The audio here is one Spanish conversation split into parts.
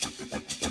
Hola,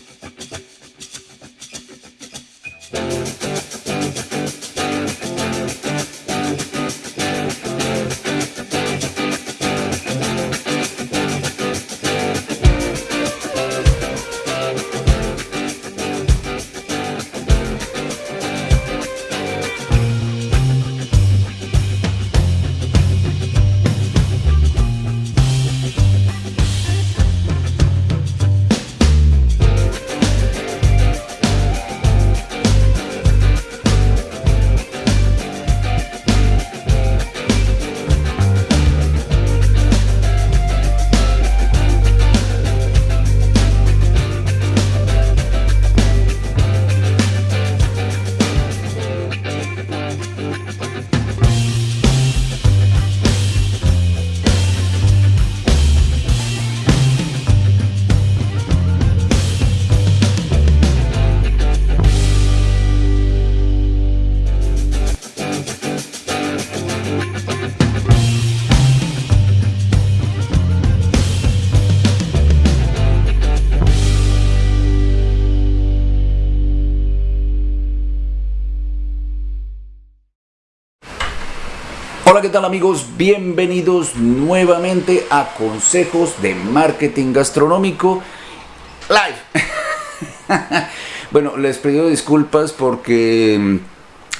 tal amigos? Bienvenidos nuevamente a Consejos de Marketing Gastronómico Live. bueno, les pido disculpas porque mm,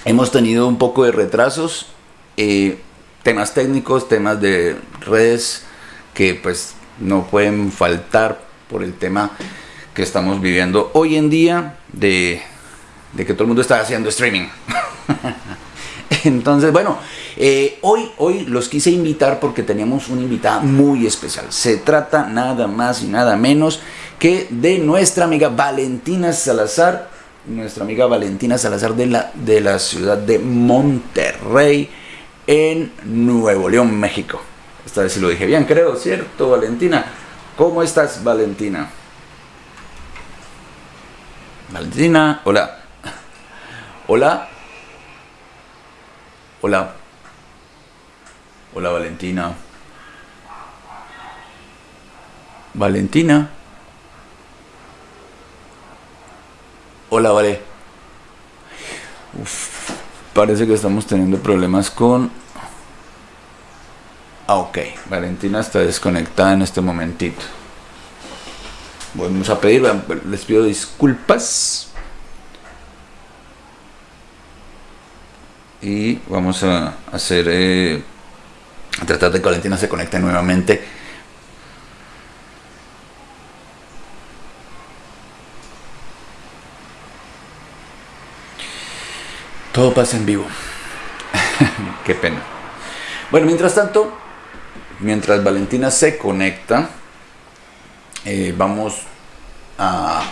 hemos tenido un poco de retrasos, eh, temas técnicos, temas de redes que pues no pueden faltar por el tema que estamos viviendo hoy en día de, de que todo el mundo está haciendo streaming. Entonces, bueno, eh, hoy, hoy los quise invitar porque teníamos una invitada muy especial. Se trata nada más y nada menos que de nuestra amiga Valentina Salazar, nuestra amiga Valentina Salazar de la, de la ciudad de Monterrey, en Nuevo León, México. Esta vez lo dije bien, creo, ¿cierto, Valentina? ¿Cómo estás, Valentina? Valentina, hola. Hola. Hola. Hola Valentina. Valentina. Hola, Vale. Parece que estamos teniendo problemas con... Ah, ok. Valentina está desconectada en este momentito. Vamos a pedir, les pido disculpas. Y vamos a hacer... Eh, a tratar de que Valentina se conecte nuevamente. Todo pasa en vivo. Qué pena. Bueno, mientras tanto, mientras Valentina se conecta, eh, vamos a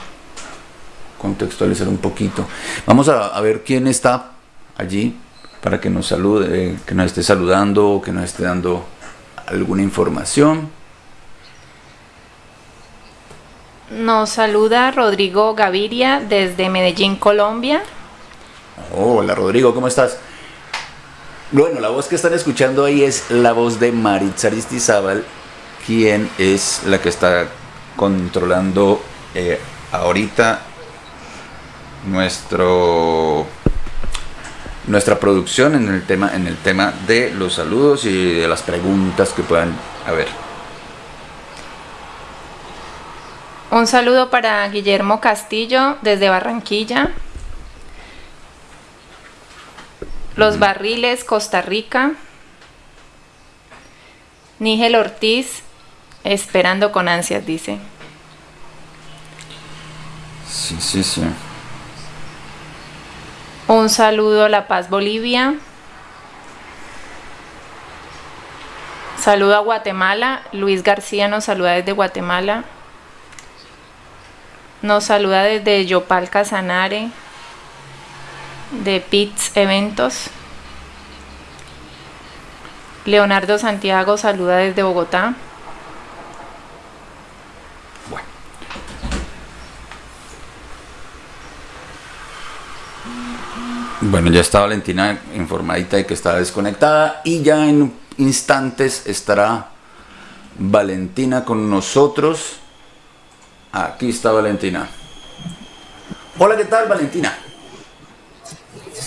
contextualizar un poquito. Vamos a, a ver quién está allí para que nos salude, que nos esté saludando, que nos esté dando alguna información. Nos saluda Rodrigo Gaviria desde Medellín, Colombia. hola Rodrigo, ¿cómo estás? Bueno, la voz que están escuchando ahí es la voz de Maritza Aristizábal, quien es la que está controlando eh, ahorita nuestro nuestra producción en el tema en el tema de los saludos y de las preguntas que puedan haber. Un saludo para Guillermo Castillo desde Barranquilla. Los Barriles, Costa Rica. Nígel Ortiz, esperando con ansias, dice. Sí, sí, sí. Un saludo a La Paz, Bolivia. Saludo a Guatemala. Luis García nos saluda desde Guatemala. Nos saluda desde Yopal Casanare, de Pits Eventos. Leonardo Santiago saluda desde Bogotá. Bueno, ya está Valentina informadita de que está desconectada y ya en instantes estará Valentina con nosotros. Aquí está Valentina. Hola, ¿qué tal Valentina?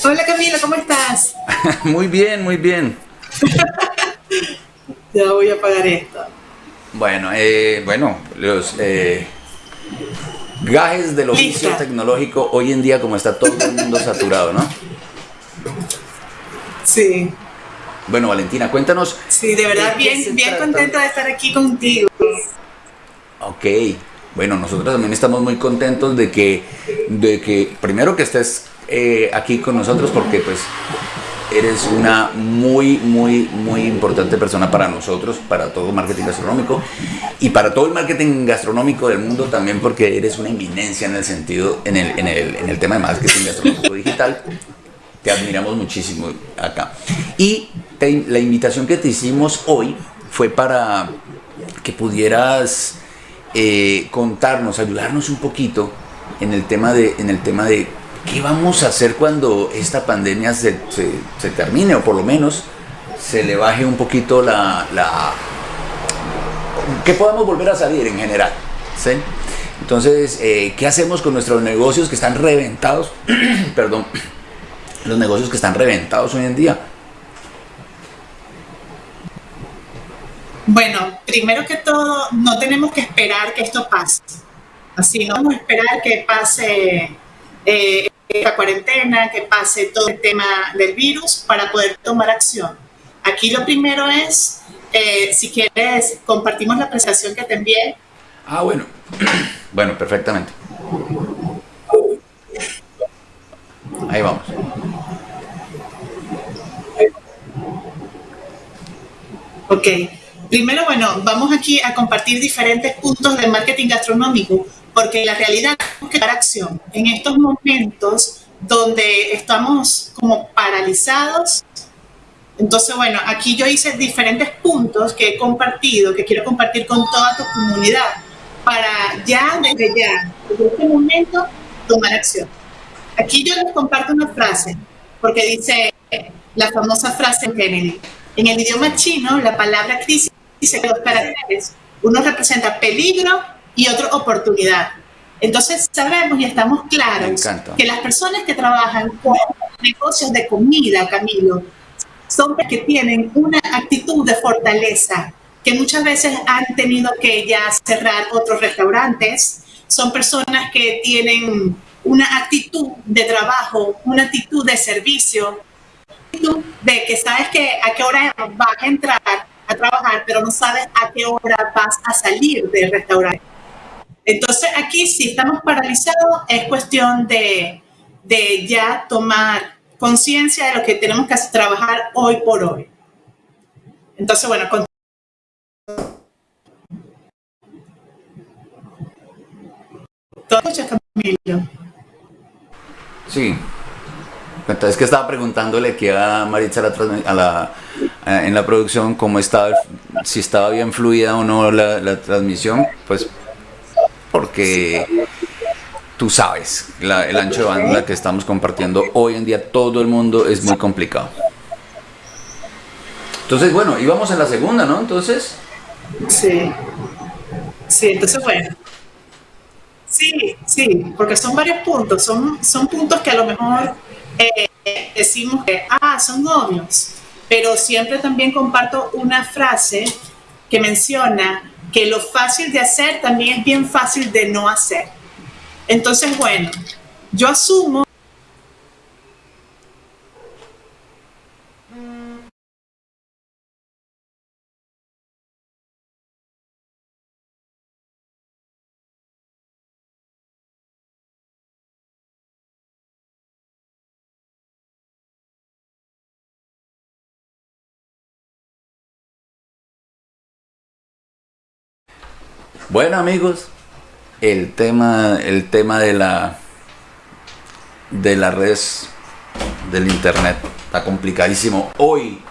Hola Camila, ¿cómo estás? muy bien, muy bien. ya voy a apagar esto. Bueno, eh, bueno, los eh, gajes del oficio tecnológico hoy en día como está todo el mundo saturado, ¿no? Sí. Bueno, Valentina, cuéntanos. Sí, de verdad, bien, bien contenta de estar aquí contigo. Ok, bueno, nosotros también estamos muy contentos de que, de que primero que estés eh, aquí con nosotros porque pues eres una muy, muy, muy importante persona para nosotros, para todo marketing gastronómico y para todo el marketing gastronómico del mundo también porque eres una eminencia en el sentido, en el, en el, en el tema de marketing gastronómico digital. Te admiramos muchísimo acá. Y la invitación que te hicimos hoy fue para que pudieras eh, contarnos, ayudarnos un poquito en el tema de, en el tema de qué vamos a hacer cuando esta pandemia se, se, termine o por lo menos se le baje un poquito la, la que podamos volver a salir en general. ¿sí? Entonces, eh, ¿qué hacemos con nuestros negocios que están reventados? Perdón, los negocios que están reventados hoy en día. Bueno, primero que todo, no tenemos que esperar que esto pase. Así, no vamos a esperar que pase eh, la cuarentena, que pase todo el tema del virus para poder tomar acción. Aquí lo primero es, eh, si quieres, compartimos la presentación que te envié. Ah, bueno. bueno, perfectamente. Ahí vamos. Ok. Primero, bueno, vamos aquí a compartir diferentes puntos de marketing gastronómico, porque la realidad es que dar acción. En estos momentos donde estamos como paralizados, entonces, bueno, aquí yo hice diferentes puntos que he compartido, que quiero compartir con toda tu comunidad, para ya, desde ya, desde este momento, tomar acción. Aquí yo les comparto una frase, porque dice la famosa frase de Kennedy. En el idioma chino, la palabra crisis dice dos caracteres. Uno representa peligro y otro oportunidad. Entonces sabemos y estamos claros que las personas que trabajan con negocios de comida, Camilo, son que tienen una actitud de fortaleza, que muchas veces han tenido que ya cerrar otros restaurantes, son personas que tienen una actitud de trabajo, una actitud de servicio, de que sabes que a qué hora vas a entrar a trabajar, pero no sabes a qué hora vas a salir del restaurante. Entonces aquí si estamos paralizados es cuestión de, de ya tomar conciencia de lo que tenemos que trabajar hoy por hoy. Entonces, bueno, con? Sí. Entonces que estaba preguntándole aquí a Maritza a la, eh, en la producción cómo estaba, si estaba bien fluida o no la, transmisión, pues porque tú sabes, el ancho de banda que estamos compartiendo hoy en día todo el mundo es muy complicado. Entonces, bueno, íbamos en la segunda, ¿no? Entonces. Sí. Sí, entonces, bueno. Sí, sí, porque son varios puntos, son, son puntos que a lo mejor eh, decimos que, ah, son novios, pero siempre también comparto una frase que menciona que lo fácil de hacer también es bien fácil de no hacer. Entonces, bueno, yo asumo Bueno amigos, el tema, el tema de la de las redes del internet está complicadísimo. Hoy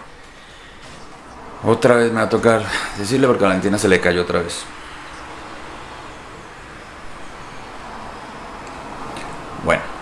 otra vez me va a tocar decirle porque a Valentina se le cayó otra vez. Bueno.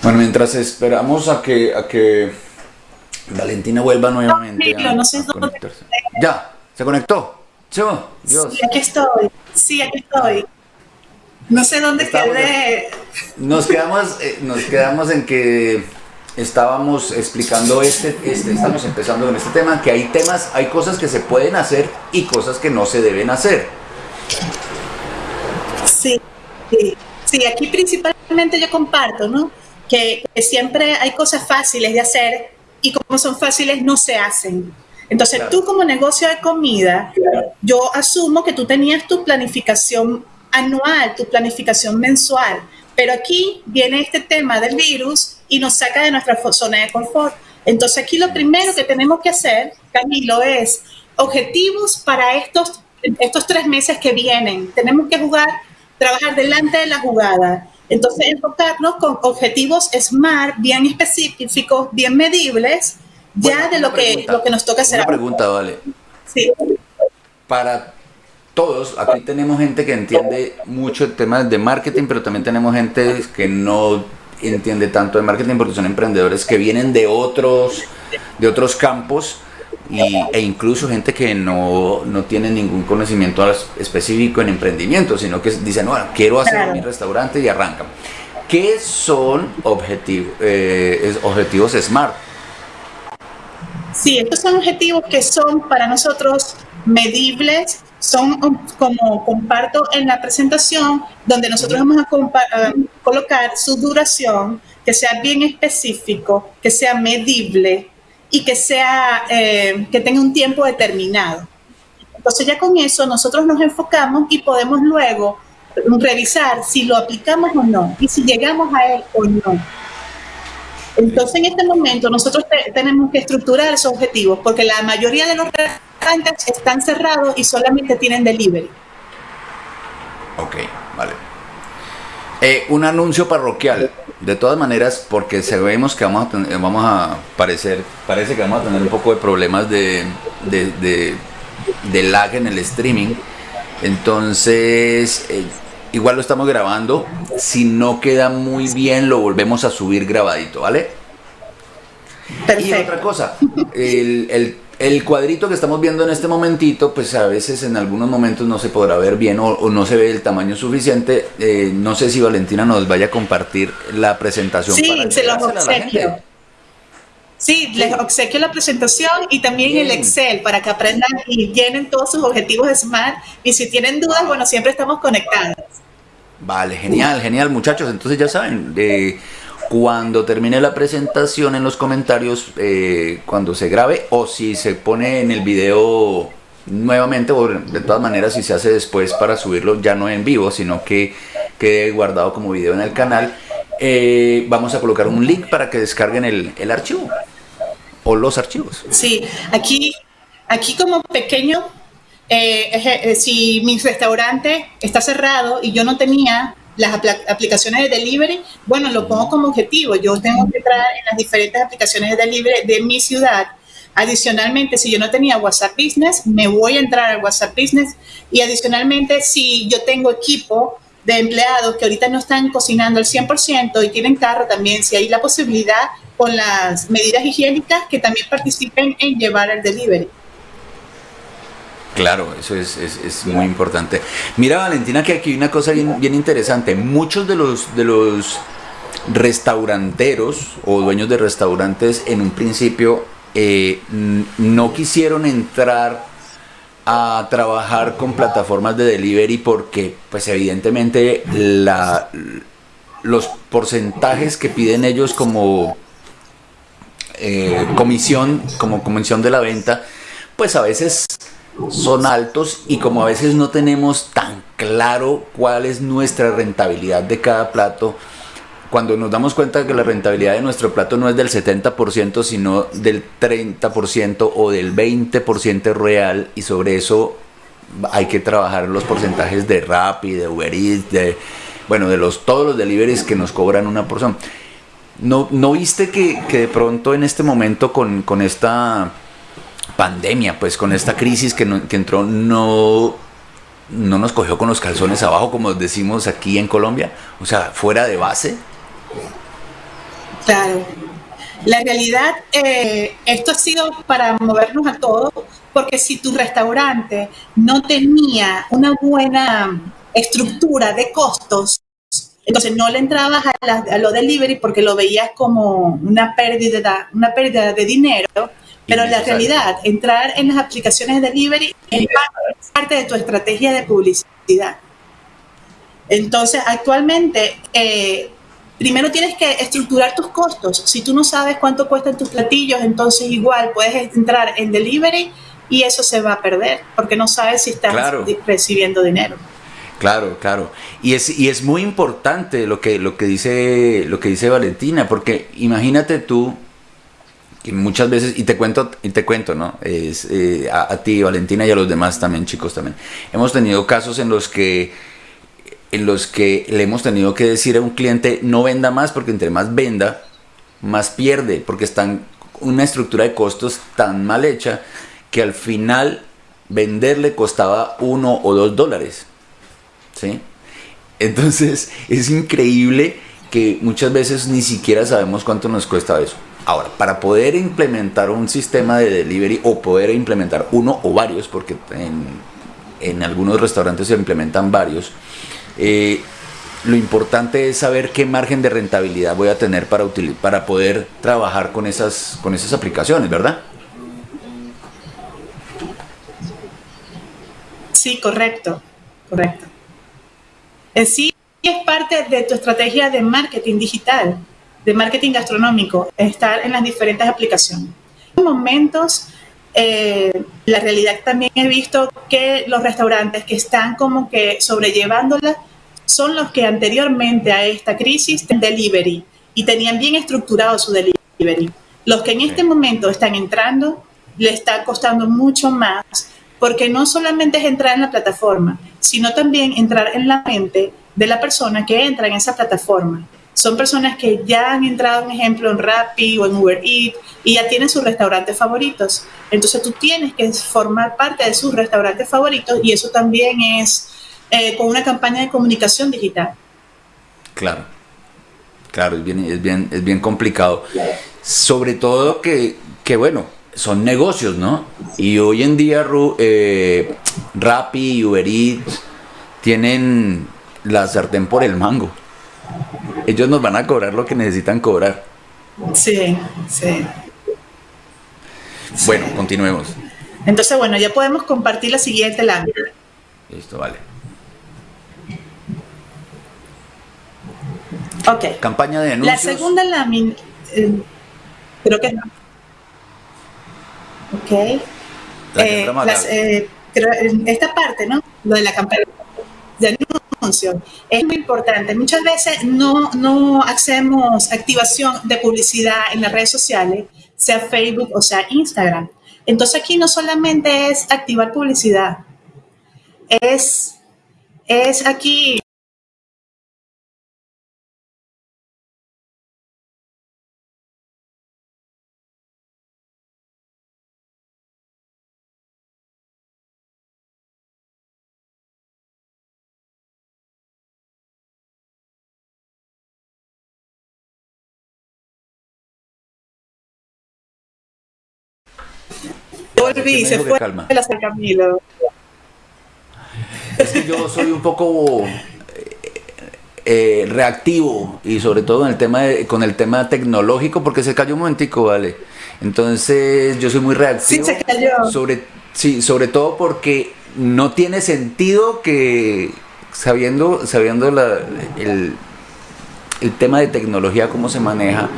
Bueno, mientras esperamos a que, a que Valentina vuelva nuevamente no, no sé a conectarse. Ya, se conectó. Yo, Dios. Sí, aquí estoy. Sí, aquí estoy. No sé dónde Estamos- quedé. Nos quedamos, eh, nos quedamos en que estábamos explicando este, este, estamos empezando con este tema, que hay temas, hay cosas que se pueden hacer y cosas que no se deben hacer. Sí, sí, sí, aquí principalmente yo comparto, ¿no? Que, que siempre hay cosas fáciles de hacer y como son fáciles no se hacen. Entonces Claro. tú como negocio de comida, yo asumo que tú tenías tu planificación anual, tu planificación mensual, pero aquí viene este tema del virus y nos saca de nuestra zona de confort. Entonces aquí lo primero que tenemos que hacer, Camilo, es objetivos para estos, estos tres meses que vienen. Tenemos que jugar, trabajar delante de la jugada. Entonces enfocarnos con objetivos SMART, bien específicos, bien medibles, ya de lo que, lo que nos toca hacer. Una pregunta, vale. Sí. Para todos, aquí tenemos gente que entiende mucho el tema de marketing, pero también tenemos gente que no entiende tanto de marketing porque son emprendedores que vienen de otros, de otros campos y, e incluso gente que no, no tiene ningún conocimiento específico en emprendimiento, sino que dicen, bueno, quiero hacer Claro. mi restaurante y arrancan. ¿Qué son objetivos, objetivos SMART? Sí, estos son objetivos que son para nosotros medibles, son como comparto en la presentación, donde nosotros vamos a colocar su duración, que sea bien específico, que sea medible y que, sea, eh, que tenga un tiempo determinado. Entonces ya con eso nosotros nos enfocamos y podemos luego revisar si lo aplicamos o no y si llegamos a él o no. Entonces, en este momento, nosotros te- tenemos que estructurar esos objetivos porque la mayoría de los restaurantes están cerrados y solamente tienen delivery. Ok, vale. Eh, un anuncio parroquial. De todas maneras, porque sabemos que vamos a tener, vamos a parecer, parece que vamos a tener un poco de problemas de, de, de- de lag en el streaming. Entonces, eh, igual lo estamos grabando. Si no queda muy bien, lo volvemos a subir grabadito, ¿vale? Y otra cosa, el, el- el cuadrito que estamos viendo en este momentito, pues a veces en algunos momentos no se podrá ver bien o, o no se ve el tamaño suficiente. Eh, no sé si Valentina nos vaya a compartir la presentación Sí, para se los la obsequio. Sí, les obsequio la presentación y también el. Excel para que aprendan y llenen todos sus objetivos de SMART. Y si tienen dudas, bueno, siempre estamos conectados. Vale, genial, genial muchachos. Entonces ya saben, eh, cuando termine la presentación en los comentarios, eh, cuando se grabe o si se pone en el video nuevamente, o de todas maneras si se hace después para subirlo ya no en vivo, sino que quede guardado como video en el canal, eh, vamos a colocar un link para que descarguen el, archivo o los archivos. Sí, aquí, aquí como pequeño, eh, eh, si mi restaurante está cerrado y yo no tenía las aplicaciones de delivery, bueno, lo pongo como objetivo. Yo tengo que entrar en las diferentes aplicaciones de delivery de mi ciudad. Adicionalmente, si yo no tenía WhatsApp Business, me voy a entrar al WhatsApp Business. Y adicionalmente, si yo tengo equipo de empleados que ahorita no están cocinando al 100% y tienen carro también, si hay la posibilidad con las medidas higiénicas que también participen en llevar el delivery. Claro, eso es, muy importante. Mira, Valentina, que aquí hay una cosa bien, interesante. Muchos de los, restauranteros o dueños de restaurantes en un principio eh, no quisieron entrar a trabajar con plataformas de delivery porque, pues evidentemente, los porcentajes que piden ellos como eh, comisión, como comisión de la venta, pues a veces son altos y como a veces no tenemos tan claro cuál es nuestra rentabilidad de cada plato, cuando nos damos cuenta que la rentabilidad de nuestro plato no es del 70%, sino del 30% o del 20% real y sobre eso hay que trabajar los porcentajes de Rappi, de Uber Eats, de bueno, de los todos los deliveries que nos cobran una porción. ¿No, no viste que, que de pronto en este momento con, con esta pandemia, pues con esta crisis que, no- entró, no, no nos cogió con los calzones abajo, como decimos aquí en Colombia? O sea, fuera de base. Claro. La realidad, eh, esto ha sido para movernos a todos, porque si tu restaurante no tenía una buena estructura de costos, entonces no le entrabas a, a lo delivery porque lo veías como una pérdida, una pérdida de dinero, pero la realidad, entrar en las aplicaciones de delivery es parte de tu estrategia de publicidad. Entonces, actualmente, eh, primero tienes que estructurar tus costos. Si tú no sabes cuánto cuestan tus platillos, entonces igual puedes entrar en delivery y eso se va a perder porque no sabes si estás recibiendo dinero. Claro, claro. Y es, y es muy importante lo que, lo, que dice, lo que dice Valentina, porque imagínate tú que muchas veces, y te cuento, y te cuento, ¿no? Es, eh, a, ti, Valentina, y a los demás también, chicos también. Hemos tenido casos en los que en los que le hemos tenido que decir a un cliente no venda más porque entre más venda, más pierde, porque están una estructura de costos tan mal hecha que al final venderle costaba uno o dos dólares. ¿Sí? Entonces es increíble que muchas veces ni siquiera sabemos cuánto nos cuesta eso. Ahora, para poder implementar un sistema de delivery o poder implementar uno o varios, porque en, algunos restaurantes se implementan varios, eh, lo importante es saber qué margen de rentabilidad voy a tener para, para poder trabajar con esas, con esas aplicaciones, ¿verdad? Sí, correcto, correcto. Sí es parte de tu estrategia de marketing digital de marketing gastronómico, estar en las diferentes aplicaciones. En momentos, eh, la realidad también he visto que los restaurantes que están como que sobrellevándola son los que anteriormente a esta crisis tenían delivery y tenían bien estructurado su delivery. Los que en este momento están entrando, le está costando mucho más porque no solamente es entrar en la plataforma, sino también entrar en la mente de la persona que entra en esa plataforma son personas que ya han entrado, un ejemplo, en Rappi o en Uber Eats y ya tienen sus restaurantes favoritos. Entonces tú tienes que formar parte de sus restaurantes favoritos y eso también es eh, con una campaña de comunicación digital. Claro, claro, es bien, es bien, es bien complicado. Sobre todo que, que, bueno, son negocios, ¿no? Y hoy en día eh, Rappi y Uber Eats tienen la sartén por el mango ellos nos van a cobrar lo que necesitan cobrar. Sí, sí. Bueno, continuemos. Entonces, bueno, ya podemos compartir la siguiente lámina. Listo, vale. Ok. Campaña de anuncios. La segunda lámina, eh, creo que no. Ok. La eh, eh, esta parte, ¿no? Lo de la campaña de anuncios es muy importante. Muchas veces no, no hacemos activación de publicidad en las redes sociales, sea Facebook o sea Instagram. Entonces aquí no solamente es activar publicidad, es, es aquí Volví, se fue calma. Camilo. Es que yo soy un poco eh, eh, reactivo y sobre todo en el tema con el tema tecnológico porque se cayó un momentico, vale. Entonces yo soy muy reactivo. Sí, se cayó. Sobre, sí, sobre todo porque no tiene sentido que sabiendo, sabiendo la, el, el tema de tecnología, cómo se maneja,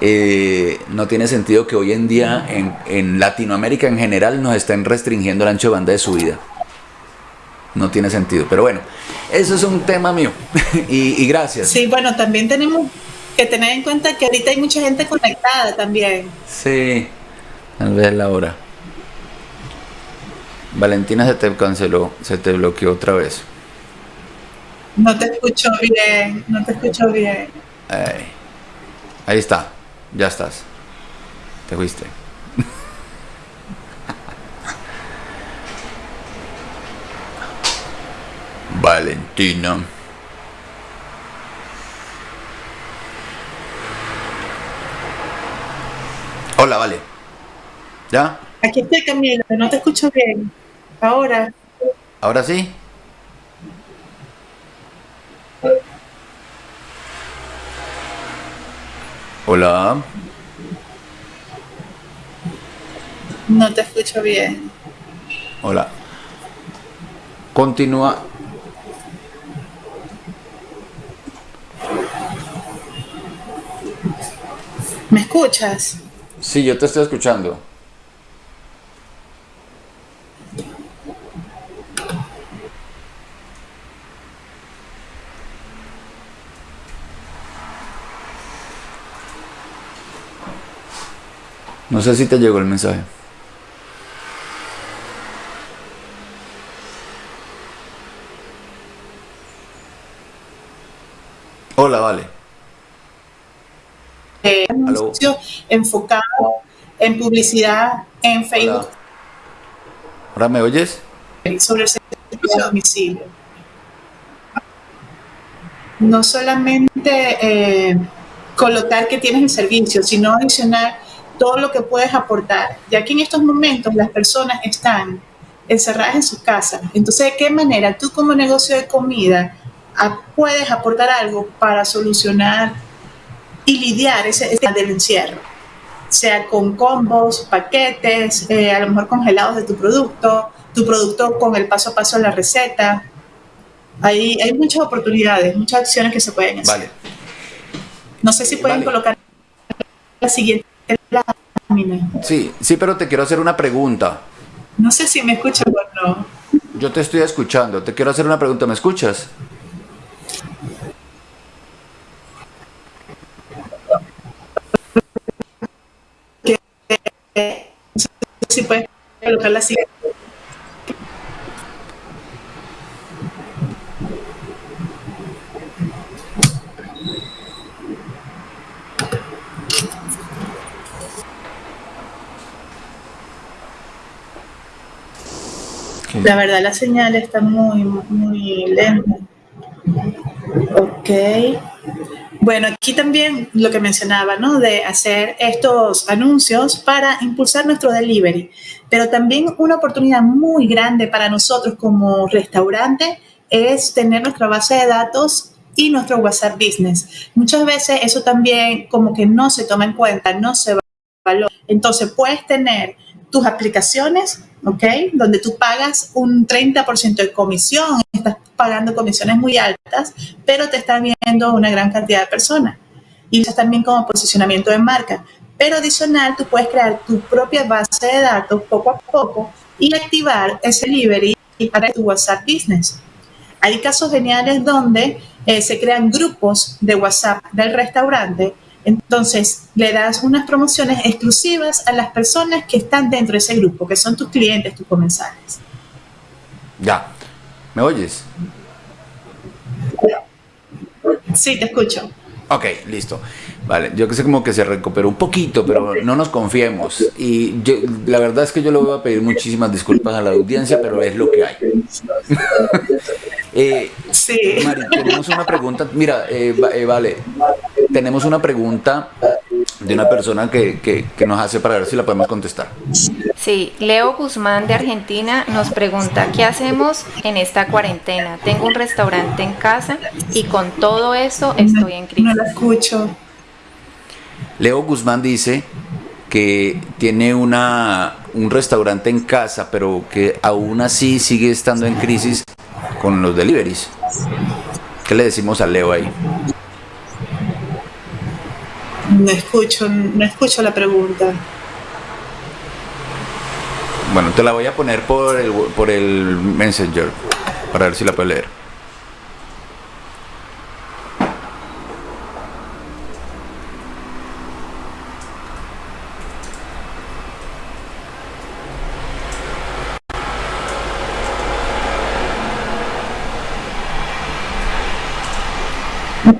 eh, no tiene sentido que hoy en día en, Latinoamérica en general nos estén restringiendo el ancho de banda de subida. No tiene sentido. Pero bueno, eso es un tema mío. y, gracias. Sí, bueno, también tenemos que tener en cuenta que ahorita hay mucha gente conectada también. Sí, tal vez la hora. Valentina se te canceló, se te bloqueó otra vez. No te escucho bien, no te escucho bien. ahí está. Ya estás. Te fuiste. Valentina. Hola, vale. ¿Ya? Aquí estoy, Camilo, no te escucho bien. Ahora. ¿Ahora sí? Hola. No te escucho bien. Hola. Continúa. ¿Me escuchas? Sí, yo te estoy escuchando. No sé si te llegó el mensaje. Hola, vale. Eh, enfocado en publicidad en Facebook. Hola. ¿Ahora me oyes? sobre el servicio de domicilio. No solamente eh, colocar que tienes el servicio, sino adicionar todo lo que puedes aportar, ya que en estos momentos las personas están encerradas en sus casas. Entonces, ¿de qué manera tú como negocio de comida puedes aportar algo para solucionar y lidiar ese, ese del encierro? Sea con combos, paquetes, eh, a lo mejor congelados de tu producto, tu producto con el paso a paso de la receta. Hay, hay muchas oportunidades, muchas acciones que se pueden hacer. Vale. No sé si pueden Vale. colocar la siguiente lámina. Sí, sí, pero te quiero hacer una pregunta. No sé si me escuchan o no. Yo te estoy escuchando. Te quiero hacer una pregunta. ¿Me escuchas? No sé si pueden colocar la siguiente. La verdad, la señal está muy, muy lenta. Ok. Bueno, aquí también lo que mencionaba, ¿no? De hacer estos anuncios para impulsar nuestro delivery. Pero también una oportunidad muy grande para nosotros como restaurante es tener nuestra base de datos y nuestro WhatsApp Business. Muchas veces eso también como que no se toma en cuenta, no se valora. Entonces puedes tener tus aplicaciones, ¿ok? Donde tú pagas un 30% de comisión, estás pagando comisiones muy altas, pero te están viendo una gran cantidad de personas. Y eso también como posicionamiento de marca. Pero adicional, tú puedes crear tu propia base de datos poco a poco y activar ese delivery para tu WhatsApp Business. Hay casos geniales donde eh, se crean grupos de WhatsApp del restaurante entonces, le das unas promociones exclusivas a las personas que están dentro de ese grupo, que son tus clientes, tus comensales. Ya. ¿Me oyes? Sí, te escucho. Ok, listo. Vale, yo que sé como que se recuperó un poquito, pero no nos confiemos. Y yo, la verdad es que yo le voy a pedir muchísimas disculpas a la audiencia, pero es lo que hay. eh, Sí. Mari, tenemos una pregunta. Mira, eh, eh, vale, tenemos una pregunta de una persona que, que, que nos hace para ver si la podemos contestar. Sí, Leo Guzmán de Argentina nos pregunta, ¿qué hacemos en esta cuarentena? Tengo un restaurante en casa y con todo eso estoy en No crisis. la escucho. Leo Guzmán dice que tiene una, un restaurante en casa, pero que aún así sigue estando en crisis con los deliveries. ¿Qué le decimos a Leo ahí? No escucho, no escucho la pregunta. Bueno, te la voy a poner por el, por el Messenger para ver si la puedo leer.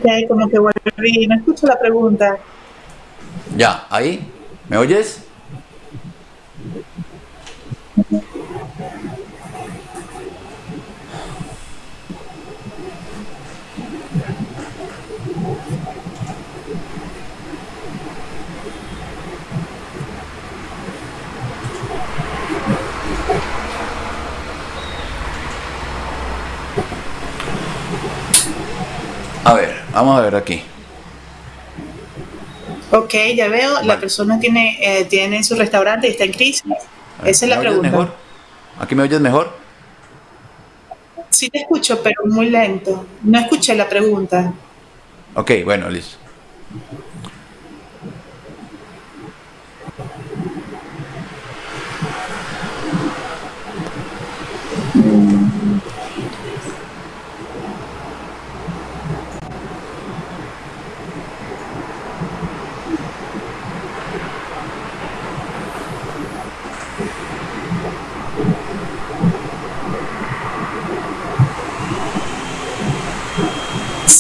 que como que volví, no escucho la pregunta. Ya, ahí, ¿me oyes? A ver. Vamos a ver aquí. Ok, ya veo, la persona tiene, eh, tiene su restaurante y está en crisis. Esa es la pregunta. Mejor? ¿Aquí me oyes mejor? Sí te escucho, pero muy lento. No escuché la pregunta. Ok, bueno, listo.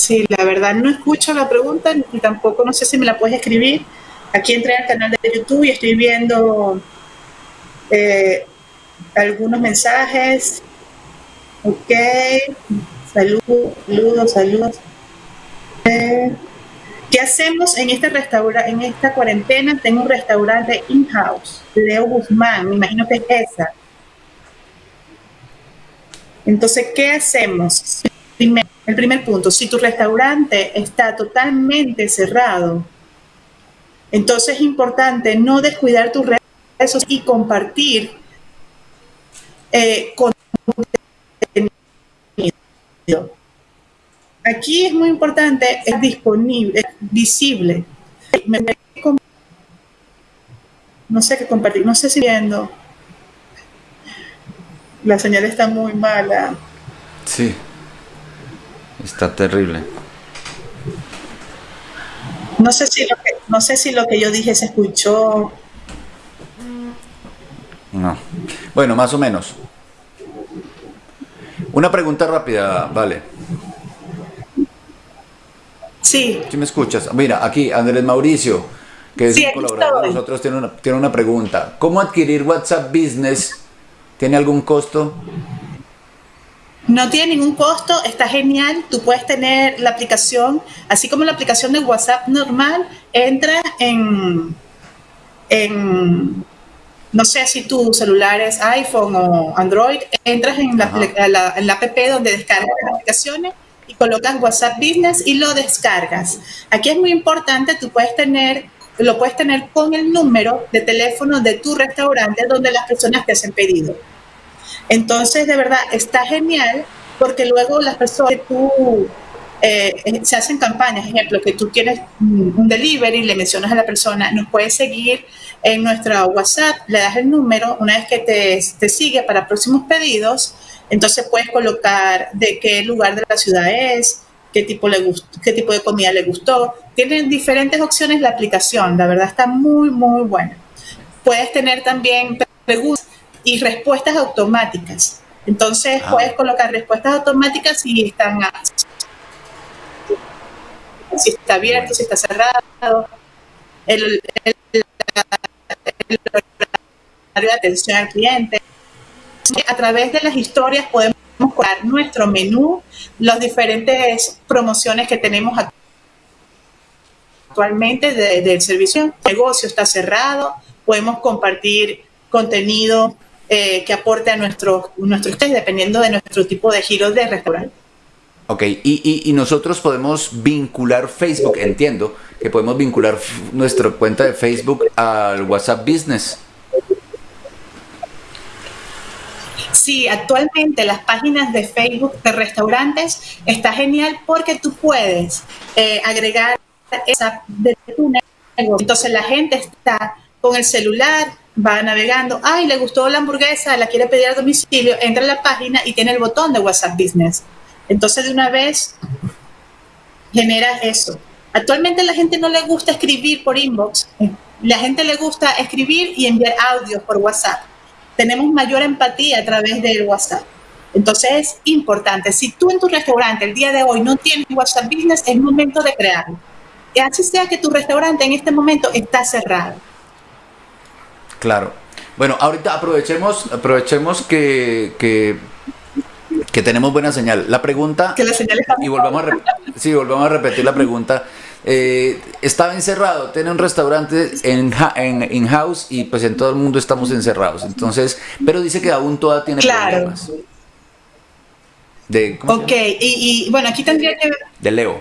Sí, la verdad no escucho la pregunta y tampoco no sé si me la puedes escribir. Aquí entré al canal de YouTube y estoy viendo eh, algunos mensajes. Ok, saludos, saludos, saludos. Eh, ¿Qué hacemos en este restaurante, en esta cuarentena? Tengo un restaurante in-house, Leo Guzmán, me imagino que es esa. Entonces, ¿qué hacemos? El primer punto, si tu restaurante está totalmente cerrado, entonces es importante no descuidar tus redes y compartir eh, contenido. Aquí es muy importante, es disponible, es visible. No sé qué compartir, no sé si viendo. La señal está muy mala. Sí. Está terrible. No sé si lo que, no sé si lo que yo dije se escuchó. No. Bueno, más o menos. Una pregunta rápida, vale. Sí. ¿Sí me escuchas? Mira, aquí Andrés Mauricio, que es un colaborador de nosotros, tiene una, tiene una pregunta. ¿Cómo adquirir WhatsApp Business? ¿Tiene algún costo? No tiene ningún costo, está genial. Tú puedes tener la aplicación, así como la aplicación de WhatsApp normal, entra en, en no sé si tu celular es iPhone o Android, entras en la, la, app donde descargas las aplicaciones y colocas WhatsApp Business y lo descargas. Aquí es muy importante, tú puedes tener, lo puedes tener con el número de teléfono de tu restaurante donde las personas te hacen pedido. Entonces, de verdad, está genial porque luego las personas que tú eh, eh, se hacen campañas, ejemplo, que tú quieres un delivery, le mencionas a la persona, nos puedes seguir en nuestra WhatsApp, le das el número, una vez que te, te sigue para próximos pedidos, entonces puedes colocar de qué lugar de la ciudad es, qué tipo, le qué tipo de comida le gustó. Tienen diferentes opciones la aplicación, la verdad está muy, muy buena. Puedes tener también preguntas y respuestas automáticas. Entonces ah. puedes colocar respuestas automáticas si están si está abierto, si está cerrado, el, el, horario de atención al cliente. A través de las historias podemos colocar nuestro menú, las diferentes promociones que tenemos actualmente del servicio. El negocio está cerrado, podemos compartir contenido eh, que aporte a nuestro, nuestro test, dependiendo de nuestro tipo de giro de restaurante. Ok, y, y, nosotros podemos vincular Facebook, entiendo que podemos vincular nuestra cuenta de Facebook al WhatsApp Business. Sí, actualmente las páginas de Facebook de restaurantes está genial porque tú puedes eh, agregar esa de tu negocio. Entonces la gente está con el celular, va navegando, ay, le gustó la hamburguesa, la quiere pedir a domicilio, entra a la página y tiene el botón de WhatsApp Business. Entonces de una vez genera eso. Actualmente la gente no le gusta escribir por inbox, la gente le gusta escribir y enviar audios por WhatsApp. Tenemos mayor empatía a través del WhatsApp. Entonces es importante, si tú en tu restaurante el día de hoy no tienes WhatsApp Business, es momento de crearlo. Y así sea que tu restaurante en este momento está cerrado Claro. Bueno, ahorita aprovechemos, aprovechemos que, que, tenemos buena señal. La pregunta... Que la señal está y volvamos a, sí, volvamos a repetir la pregunta. Eh, estaba encerrado, tiene un restaurante en, en in-house y pues en todo el mundo estamos encerrados. Entonces, pero dice que aún toda tiene problemas. De, ok, y, y, bueno, aquí tendría que... De Leo.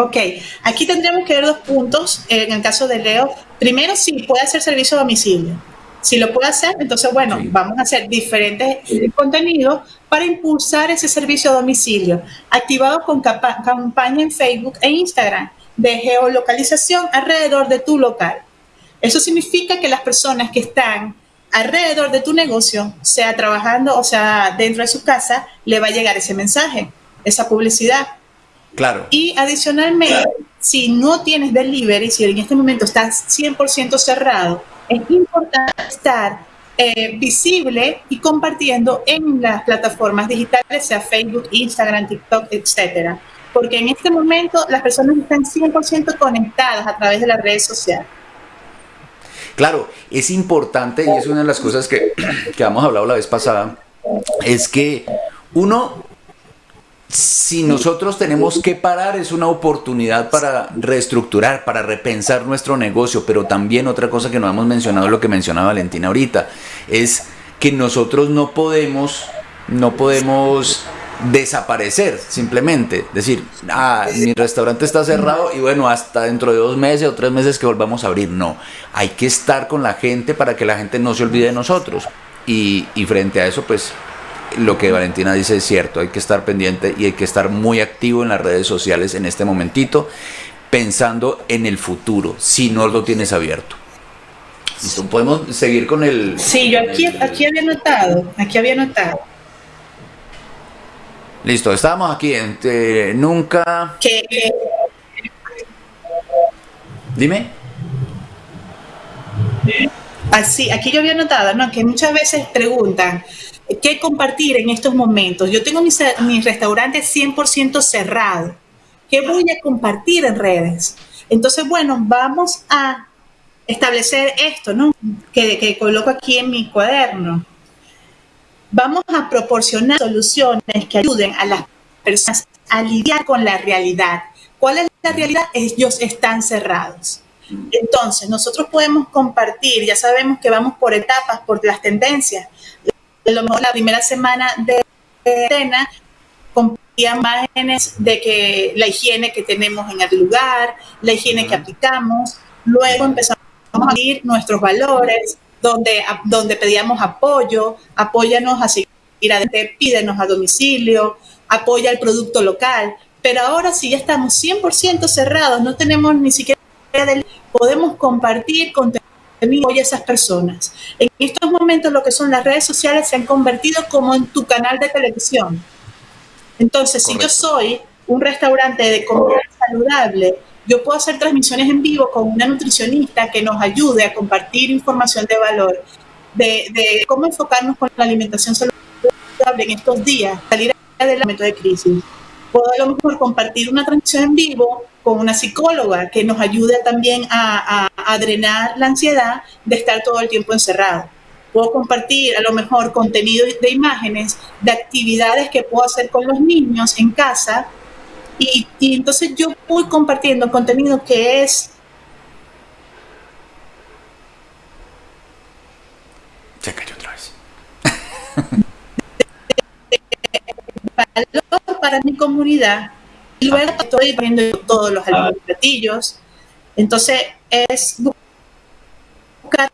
Ok, aquí tendríamos que ver dos puntos en el caso de Leo. Primero, si puede hacer servicio a domicilio. Si lo puede hacer, entonces, bueno, vamos a hacer diferentes contenidos para impulsar ese servicio a domicilio, activado con campaña en Facebook e Instagram de geolocalización alrededor de tu local. Eso significa que las personas que están alrededor de tu negocio, sea trabajando o sea dentro de su casa, le va a llegar ese mensaje, esa publicidad. Claro. Y adicionalmente, si no tienes delivery, si en este momento estás 100% cerrado, es importante estar eh, visible y compartiendo en las plataformas digitales, sea Facebook, Instagram, TikTok, etcétera. Porque en este momento las personas están 100% conectadas a través de las redes sociales. Claro, es importante y es una de las cosas que, que hemos hablado la vez pasada, es que uno, si nosotros tenemos que parar, es una oportunidad para reestructurar, para repensar nuestro negocio, pero también otra cosa que no hemos mencionado, lo que mencionaba Valentina ahorita, es que nosotros no podemos, no podemos desaparecer simplemente. Decir, ah, mi restaurante está cerrado y bueno, hasta dentro de dos meses o tres meses que volvamos a abrir. No, hay que estar con la gente para que la gente no se olvide de nosotros. Y, y frente a eso, pues lo que Valentina dice es cierto, hay que estar pendiente y hay que estar muy activo en las redes sociales en este momentito, pensando en el futuro, si no lo tienes abierto. podemos seguir con el... Sí, yo aquí, aquí había notado, aquí había notado Listo, estábamos aquí en eh, nunca. Dime. Así, aquí yo había notado, ¿no? Que muchas veces preguntan, ¿qué compartir en estos momentos? Yo tengo mi, mi restaurante 100% cerrado. ¿Qué voy a compartir en redes? Entonces, bueno, vamos a establecer esto, ¿no? Que, que coloco aquí en mi cuaderno vamos a proporcionar soluciones que ayuden a las personas a lidiar con la realidad. ¿Cuál es la realidad? Ellos están cerrados. Entonces, nosotros podemos compartir, ya sabemos que vamos por etapas, por las tendencias. A lo mejor la primera semana de cena compartía imágenes de que la higiene que tenemos en el lugar, la higiene que aplicamos. Luego empezamos a ir nuestros valores, donde, donde pedíamos apoyo, apóyanos a seguir adelante, pídenos a domicilio, apoya el producto local. Pero ahora sí ya estamos 100% cerrados, no tenemos ni siquiera podemos compartir contenido a esas personas. En estos momentos lo que son las redes sociales se han convertido como en tu canal de televisión. Entonces, si yo soy un restaurante de comida saludable yo puedo hacer transmisiones en vivo con una nutricionista que nos ayude a compartir información de valor, de, cómo enfocarnos con la alimentación saludable en estos días, salir del momento de crisis. Puedo a lo mejor compartir una transmisión en vivo con una psicóloga que nos ayude también a, a drenar la ansiedad de estar todo el tiempo encerrado puedo compartir a lo mejor contenido de imágenes de actividades que puedo hacer con los niños en casa y, entonces yo voy compartiendo contenido que es... Se cayó otra vez. valor para mi comunidad. Y luego estoy poniendo todos los platillos. Entonces es buscar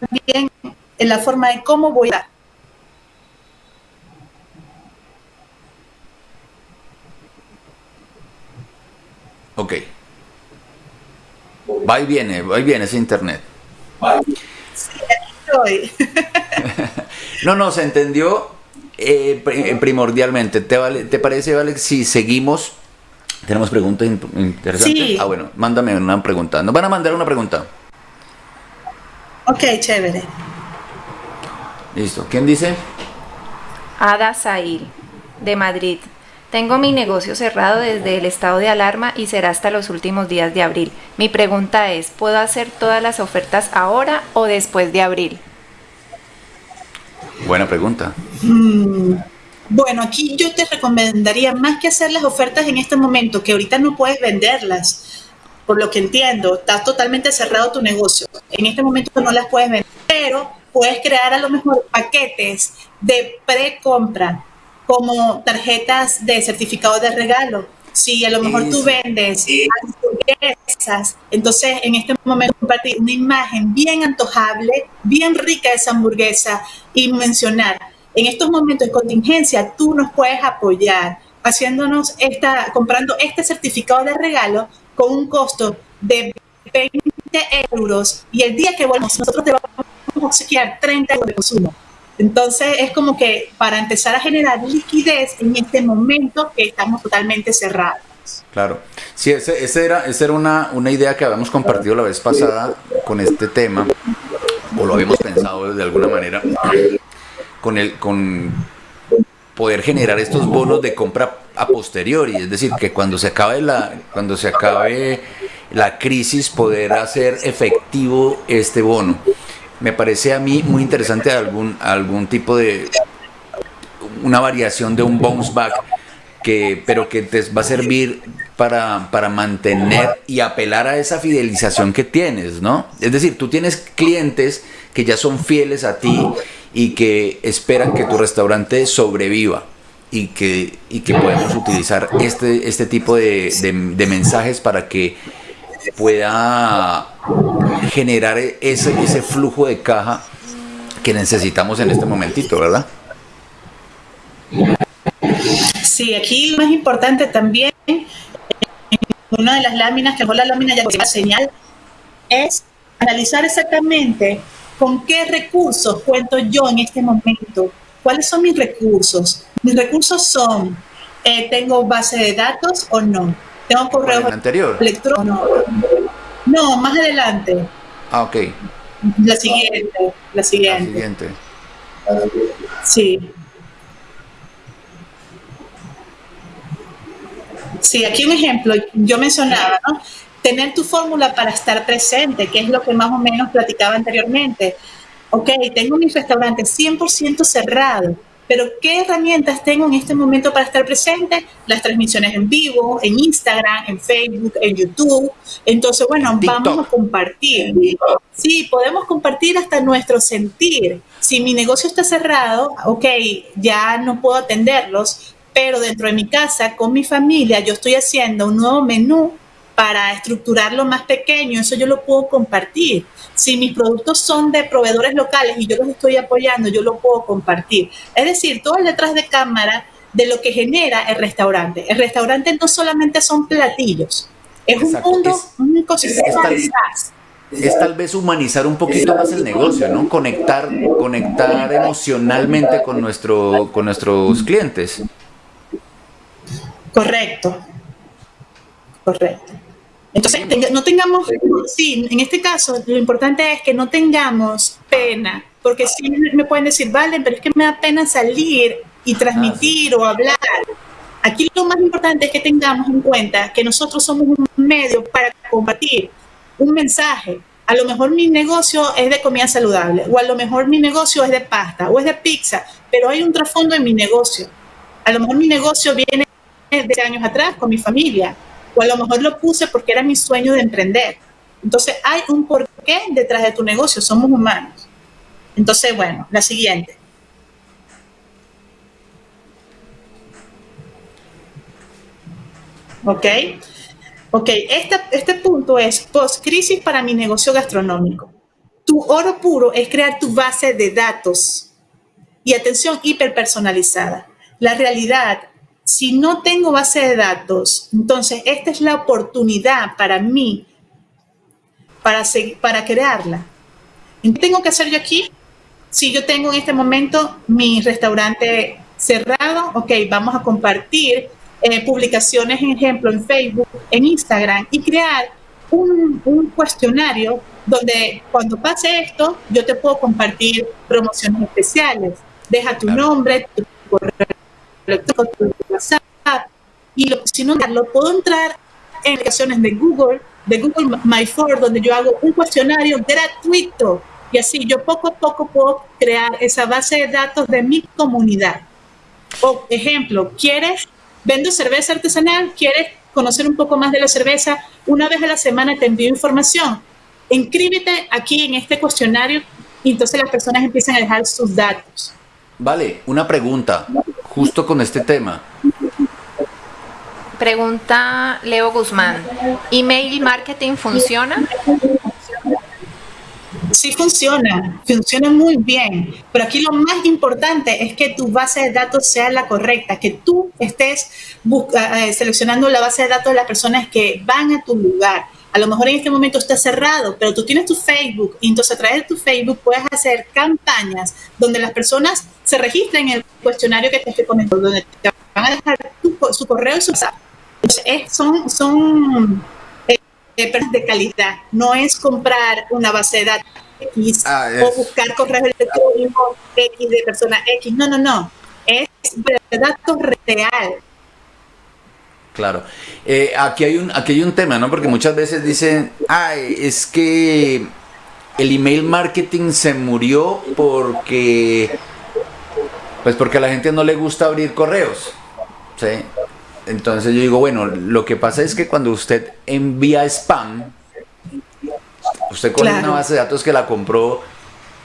también en la forma de cómo voy a Ok. Va y viene, va y viene ese internet. no, no, se entendió eh, eh, primordialmente. ¿Te, vale, ¿Te parece, Vale, si seguimos? Tenemos preguntas interesantes. Ah, bueno, mándame una pregunta. Nos van a mandar una pregunta. Ok, chévere. Listo. ¿Quién dice? Ada Sail, de Madrid. Tengo mi negocio cerrado desde el estado de alarma y será hasta los últimos días de abril. Mi pregunta es, ¿puedo hacer todas las ofertas ahora o después de abril? Buena pregunta. Mm, bueno, aquí yo te recomendaría más que hacer las ofertas en este momento, que ahorita no puedes venderlas, por lo que entiendo, está totalmente cerrado tu negocio. En este momento no las puedes vender, pero puedes crear a lo mejor paquetes de pre-compra como tarjetas de certificado de regalo Si a lo mejor tú vendes hamburguesas, entonces en este momento compartir una imagen bien antojable, bien rica de esa hamburguesa y mencionar, en estos momentos de contingencia tú nos puedes apoyar haciéndonos esta, comprando este certificado de regalo con un costo de 20 euros y el día que volvamos nosotros te vamos a obsequiar 30 euros de consumo. Entonces es como que para empezar a generar liquidez en este momento que estamos totalmente cerrados. Claro, sí, ese, ese era, esa era una, una idea que habíamos compartido la vez pasada con este tema, o lo habíamos pensado de alguna manera, con, el, con poder generar estos bonos de compra a posteriori, es decir, que cuando se acabe la, cuando se acabe la crisis poder hacer efectivo este bono me parece a mí muy interesante algún, algún tipo de una variación de un bounce back que, pero que te va a servir para, para, mantener y apelar a esa fidelización que tienes, ¿no? Es decir, tú tienes clientes que ya son fieles a ti y que esperan que tu restaurante sobreviva y que, y que podemos utilizar este, este tipo de, de mensajes para que pueda generar ese, flujo de caja que necesitamos en este momentito, ¿verdad? Sí, aquí lo más importante también, una de las láminas, que fue la lámina ya la señal, es analizar exactamente con qué recursos cuento yo en este momento. ¿Cuáles son mis recursos? Mis recursos son, eh, ¿tengo base de datos o no? ¿Tengo correo electrónico? No, más adelante. Ah, ok. La siguiente, la siguiente. La siguiente. Sí. Sí, aquí un ejemplo, yo mencionaba, ¿no? Tener tu fórmula para estar presente, que es lo que más o menos platicaba anteriormente. Ok, tengo mi restaurante 100% cerrado, pero ¿qué herramientas tengo en este momento para estar presente? Las transmisiones en vivo, en Instagram, en Facebook, en YouTube. Entonces, bueno, vamos a compartir. Sí, podemos compartir hasta nuestro sentir. Si mi negocio está cerrado, ok, ya no puedo atenderlos, pero dentro de mi casa, con mi familia, yo estoy haciendo un nuevo menú para estructurarlo más pequeño, eso yo lo puedo compartir. Si mis productos son de proveedores locales y yo los estoy apoyando, yo lo puedo compartir. Es decir, todo el detrás de cámara de lo que genera el restaurante. El restaurante no solamente son platillos, es un mundo, un ecosistema es, es tal vez humanizar un poquito más el negocio, ¿no? Conectar, conectar emocionalmente con, nuestro, con nuestros clientes. Correcto. Correcto. Entonces, no tengamos, sí, en este caso, lo importante es que no tengamos pena, porque sí me pueden decir, vale, pero es que me da pena salir y transmitir o hablar. Aquí lo más importante es que tengamos en cuenta que nosotros somos un medio para compartir un mensaje. A lo mejor mi negocio es de comida saludable, o a lo mejor mi negocio es de pasta, o es de pizza, pero hay un trasfondo en mi negocio. A lo mejor mi negocio viene de años atrás con mi familia, o a lo mejor lo puse porque era mi sueño de emprender. Entonces hay un porqué detrás de tu negocio, somos humanos. Entonces, bueno, la siguiente. ¿Ok? Ok, este, este punto es post-crisis para mi negocio gastronómico. Tu oro puro es crear tu base de datos y atención hiperpersonalizada. La realidad si no tengo base de datos, entonces esta es la oportunidad para mí para, para crearla. ¿Qué tengo que hacer yo aquí? Si yo tengo en este momento mi restaurante cerrado, ok, vamos a compartir eh, publicaciones, ejemplo, en Facebook, en Instagram y crear un, un, cuestionario donde cuando pase esto, yo te puedo compartir promociones especiales. Deja tu nombre, tu correo Y si no lo puedo entrar en aplicaciones de Google, de Google My For, donde yo hago un cuestionario gratuito y así yo poco a poco puedo crear esa base de datos de mi comunidad. O ejemplo, ¿quieres, vendo cerveza artesanal? ¿Quieres conocer un poco más de la cerveza? Una vez a la semana te envío información. Inscríbete aquí en este cuestionario y entonces las personas empiezan a dejar sus datos. Vale, una pregunta justo con este tema. Pregunta Leo Guzmán, ¿email marketing funciona? Sí funciona, funciona muy bien, pero aquí lo más importante es que tu base de datos sea la correcta, que tú estés eh, seleccionando la base de datos de las personas que van a tu lugar. A lo mejor en este momento está cerrado, pero tú tienes tu Facebook y entonces a través de tu Facebook puedes hacer campañas donde las personas se registren en el cuestionario que te estoy comentando, donde te van a dejar su correo y su WhatsApp. son son eh, de calidad, no es comprar una base de datos X ah, o buscar correos electrónicos X de persona X. No, no, no. Es de datos real. Claro. Eh, aquí, hay un, aquí hay un tema, ¿no? Porque muchas veces dicen, ay, es que el email marketing se murió porque, pues porque a la gente no le gusta abrir correos. ¿sí? Entonces yo digo, bueno, lo que pasa es que cuando usted envía spam, Usted con una base de datos que la compró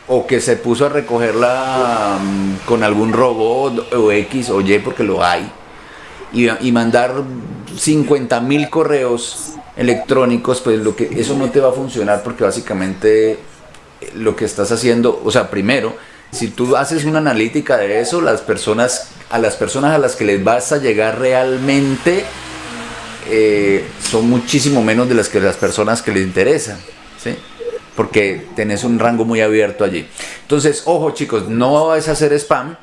o que se puso a recogerla mm, con algún robot o X o Y porque lo hay y, mandar 50 mil correos electrónicos, pues lo que eso no te va a funcionar porque básicamente eh, lo que estás haciendo, o sea, primero, si tú haces una analítica de eso, las personas, a las personas a las que les vas a llegar realmente eh, son muchísimo menos de las que las personas que les interesan. ¿sí? Porque tenés un rango muy abierto allí. Entonces, ojo chicos, no es hacer spam,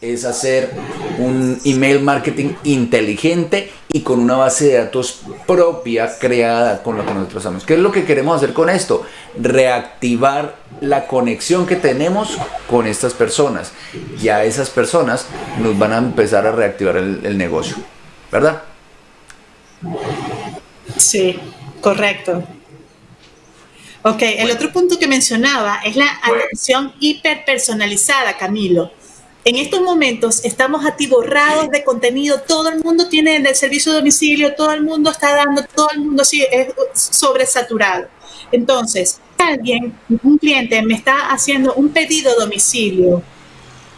es hacer un email marketing inteligente y con una base de datos propia creada con lo que nosotros hacemos. ¿Qué es lo que queremos hacer con esto? Reactivar la conexión que tenemos con estas personas. Ya esas personas nos van a empezar a reactivar el, el negocio, ¿verdad? Sí, correcto. Ok, el otro punto que mencionaba es la atención hiperpersonalizada, Camilo. En estos momentos estamos atiborrados de contenido, todo el mundo tiene el servicio de domicilio, todo el mundo está dando, todo el mundo sí es sobresaturado. Entonces, alguien, un cliente me está haciendo un pedido domicilio,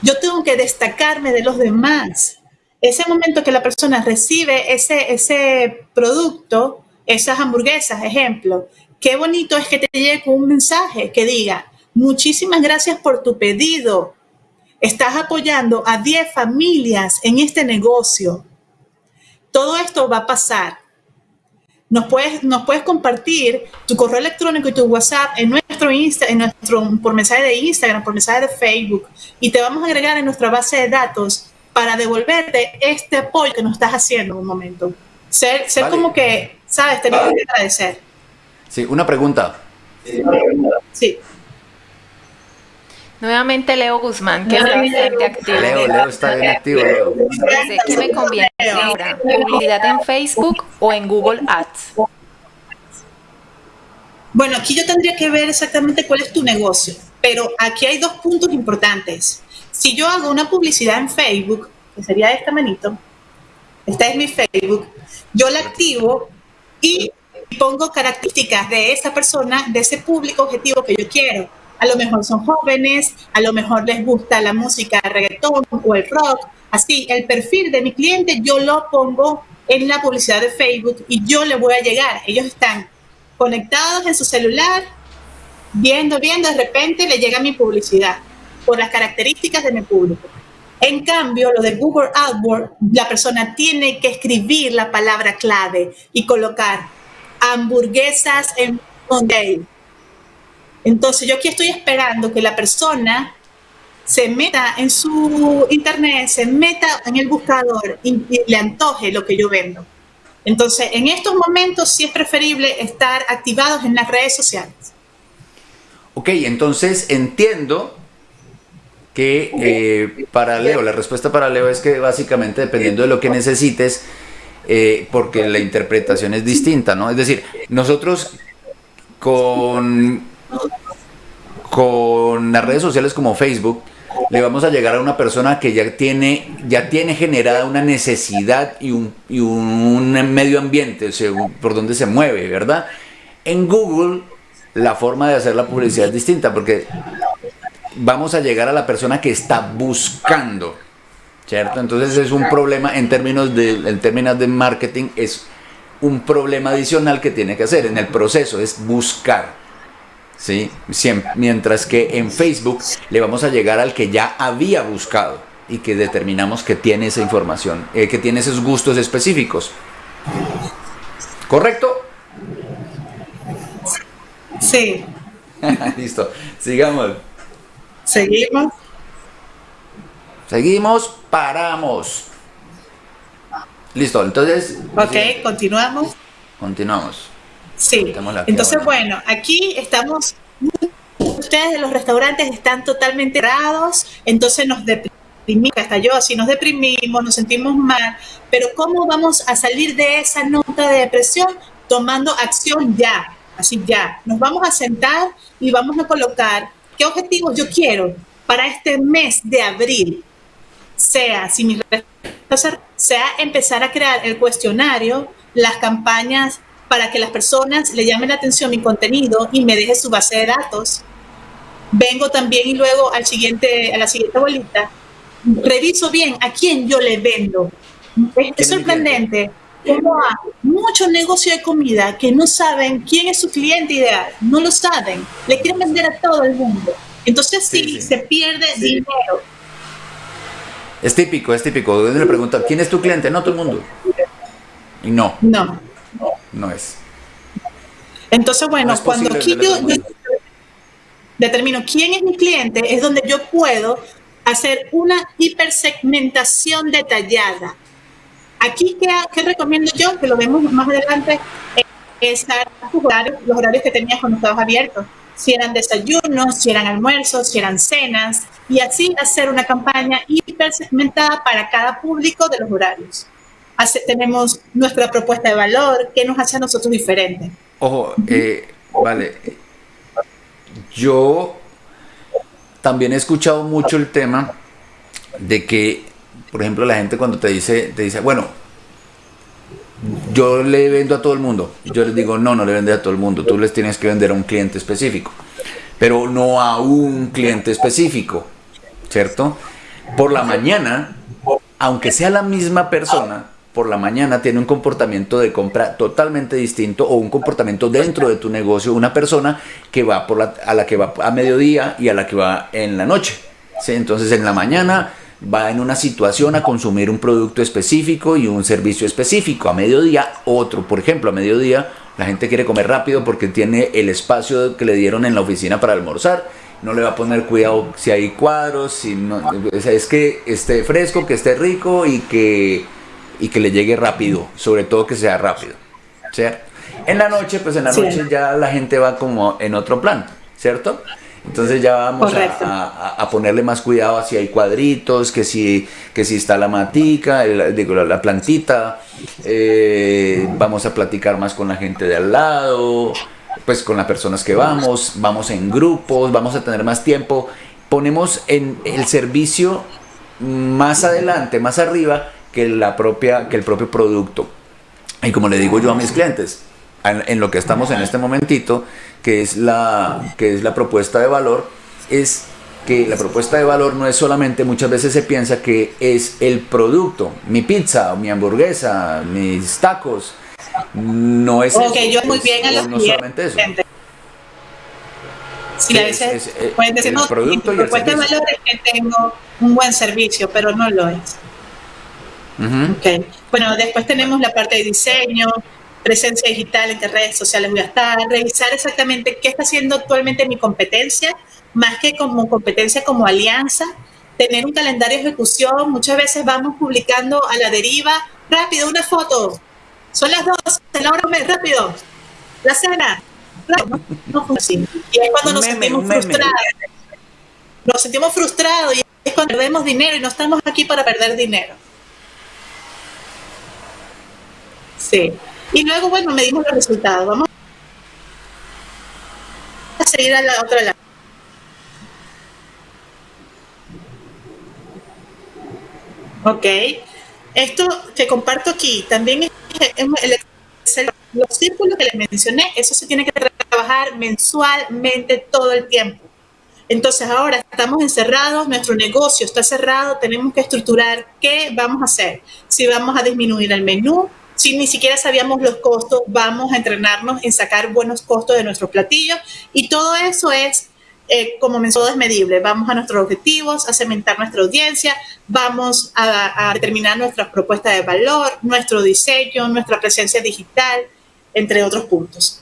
yo tengo que destacarme de los demás. Ese momento que la persona recibe ese, ese producto, esas hamburguesas, ejemplo, Qué bonito es que te llegue un mensaje que diga, muchísimas gracias por tu pedido. Estás apoyando a 10 familias en este negocio. Todo esto va a pasar. Nos puedes, nos puedes compartir tu correo electrónico y tu WhatsApp en nuestro Insta, en nuestro, por mensaje de Instagram, por mensaje de Facebook, y te vamos a agregar en nuestra base de datos para devolverte este apoyo que nos estás haciendo en un momento. Ser, ser como que, sabes, tenemos que agradecer. Sí, una pregunta. Sí. Nuevamente Leo Guzmán, que está bastante activo. Leo, Leo está bien activo, Leo. ¿qué me conviene ahora? ¿Publicidad en Facebook o en Google Ads? Bueno, aquí yo tendría que ver exactamente cuál es tu negocio, pero aquí hay dos puntos importantes. Si yo hago una publicidad en Facebook, que sería esta manito, esta es mi Facebook, yo la activo y pongo características de esa persona, de ese público objetivo que yo quiero. A lo mejor son jóvenes, a lo mejor les gusta la música reggaetón o el rock. Así, el perfil de mi cliente yo lo pongo en la publicidad de Facebook y yo le voy a llegar. Ellos están conectados en su celular, viendo, viendo, de repente le llega mi publicidad por las características de mi público. En cambio, lo de Google AdWords, la persona tiene que escribir la palabra clave y colocar hamburguesas en Monday. Entonces yo aquí estoy esperando que la persona se meta en su internet, se meta en el buscador y, le antoje lo que yo vendo. Entonces, en estos momentos sí es preferible estar activados en las redes sociales. Ok, entonces entiendo que eh, para Leo, la respuesta para Leo es que básicamente dependiendo de lo que necesites, eh, porque la interpretación es distinta, ¿no? Es decir, nosotros con, con las redes sociales como Facebook, le vamos a llegar a una persona que ya tiene, ya tiene generada una necesidad y un, y un medio ambiente por donde se mueve, ¿verdad? En Google la forma de hacer la publicidad es distinta porque vamos a llegar a la persona que está buscando ¿cierto? Entonces es un problema en términos de, en términos de marketing, es un problema adicional que tiene que hacer en el proceso, es buscar. ¿Sí? mientras que en Facebook le vamos a llegar al que ya había buscado y que determinamos que tiene esa información, eh, que tiene esos gustos específicos. ¿Correcto? Sí. Listo, sigamos. Seguimos. Seguimos, paramos. Listo, entonces... Ok, continuamos. Continuamos. Sí. Entonces, bueno, aquí estamos, ustedes de los restaurantes están totalmente cerrados, entonces nos deprimimos, hasta yo así nos deprimimos, nos sentimos mal, pero ¿cómo vamos a salir de esa nota de depresión? Tomando acción ya, así ya. Nos vamos a sentar y vamos a colocar qué objetivos yo quiero para este mes de abril. Sea, si mi sea empezar a crear el cuestionario, las campañas para que las personas le llamen la atención mi contenido y me deje su base de datos. Vengo también y luego al siguiente, a la siguiente bolita, reviso bien a quién yo le vendo. Es, sorprendente cómo hay mucho negocio de comida que no saben quién es su cliente ideal, no lo saben, le quieren vender a todo el mundo. Entonces sí, se pierde dinero. Es típico, es típico. Le pregunta, ¿quién es tu cliente? No todo el mundo. Y no. No no es. Entonces, bueno, cuando aquí yo, determino quién es mi cliente, es donde yo puedo hacer una hipersegmentación detallada. Aquí, ¿qué, recomiendo yo? Que lo vemos más adelante, es los horarios, los horarios que tenías cuando estabas abiertos. Si eran desayunos, si eran almuerzos, si eran cenas, y así hacer una campaña hipersegmentada para cada público de los horarios tenemos nuestra propuesta de valor, ¿qué nos hace a nosotros diferentes? Ojo, eh, vale, yo también he escuchado mucho el tema de que, por ejemplo, la gente cuando te dice, te dice, bueno, yo le vendo a todo el mundo. Yo les digo, no, no le vende a todo el mundo. Tú les tienes que vender a un cliente específico. Pero no a un cliente específico. ¿Cierto? Por la mañana, aunque sea la misma persona, por la mañana tiene un comportamiento de compra totalmente distinto o un comportamiento dentro de tu negocio, una persona que va por la, a la que va a mediodía y a la que va en la noche. Entonces en la mañana va en una situación a consumir un producto específico y un servicio específico. A mediodía otro. Por ejemplo, a mediodía la gente quiere comer rápido porque tiene el espacio que le dieron en la oficina para almorzar. No le va a poner cuidado si hay cuadros, si no, es que esté fresco, que esté rico y que y que le llegue rápido, sobre todo que sea rápido, ¿cierto? En la noche, pues en la noche ya la gente va como en otro plan, ¿cierto? Entonces ya vamos a, ponerle más cuidado si hay cuadritos, que si, que si está la matica, digo, la, plantita, eh, vamos a platicar más con la gente de al lado, pues con las personas que vamos, vamos en grupos, vamos a tener más tiempo, ponemos en el servicio más adelante, más arriba, que, la propia, que el propio producto. Y como le digo yo a mis clientes, en, lo que estamos en este momentito, que es, la, que es la propuesta de valor, es que la propuesta de valor no es solamente, muchas veces se piensa que es el producto, mi pizza, mi hamburguesa, mis tacos, no es Ok, yo muy bien a los no solamente eso. Sí, a veces pueden decir, no, producto mi propuesta de valor es que tengo un buen servicio, pero no lo es. Okay. Bueno, después tenemos la parte de diseño, presencia digital en qué redes sociales voy a estar, revisar exactamente qué está haciendo actualmente mi competencia, más que como competencia, como alianza, tener un calendario de ejecución. Muchas veces vamos publicando a la deriva, rápido, una foto. Son las dos, la hora rápido. La cena. No funciona Y es cuando nos sentimos frustrados. Nos sentimos frustrados y es cuando perdemos dinero y no estamos aquí para perder dinero. Sí. Y luego, bueno, medimos los resultados. Vamos a seguir a la otra lado. Ok. Esto que comparto aquí también es el, los círculos que les mencioné, eso se tiene que trabajar mensualmente todo el tiempo. Entonces ahora estamos encerrados, nuestro negocio está cerrado, tenemos que estructurar qué vamos a hacer. Si vamos a disminuir el menú, si ni siquiera sabíamos los costos, vamos a entrenarnos en sacar buenos costos de nuestros platillos y todo eso es eh, como mensual es medible. Vamos a nuestros objetivos, a cementar nuestra audiencia, vamos a, determinar nuestras propuestas de valor, nuestro diseño, nuestra presencia digital, entre otros puntos.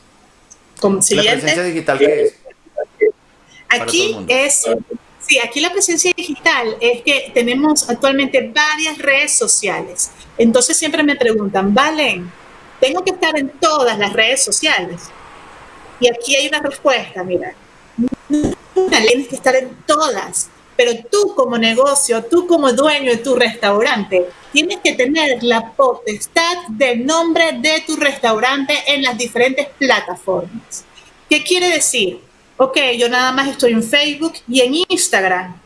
Como ¿La presencia digital qué es? Aquí es, sí, aquí la presencia digital es que tenemos actualmente varias redes sociales. Entonces siempre me preguntan, Valen, tengo que estar en todas las redes sociales. Y aquí hay una respuesta, mira, tienes que estar en todas, pero tú como negocio, tú como dueño de tu restaurante, tienes que tener la potestad del nombre de tu restaurante en las diferentes plataformas. ¿Qué quiere decir? Ok, yo nada más estoy en Facebook y en Instagram.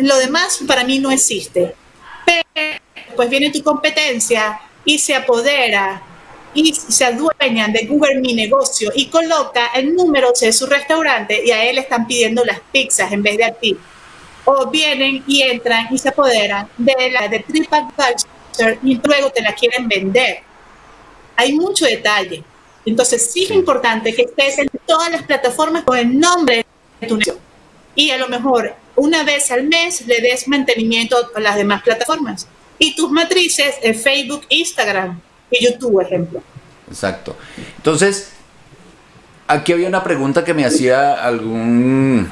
Lo demás para mí no existe. Pero pues viene tu competencia y se apodera y se adueñan de Google Mi Negocio y coloca el número de su restaurante y a él están pidiendo las pizzas en vez de a ti. O vienen y entran y se apoderan de la de TripAdvisor y luego te la quieren vender. Hay mucho detalle. Entonces sí es importante que estés en todas las plataformas con el nombre de tu negocio. Y a lo mejor una vez al mes le des mantenimiento a las demás plataformas. Y tus matrices en Facebook, Instagram y YouTube, ejemplo. Exacto. Entonces, aquí había una pregunta que me hacía algún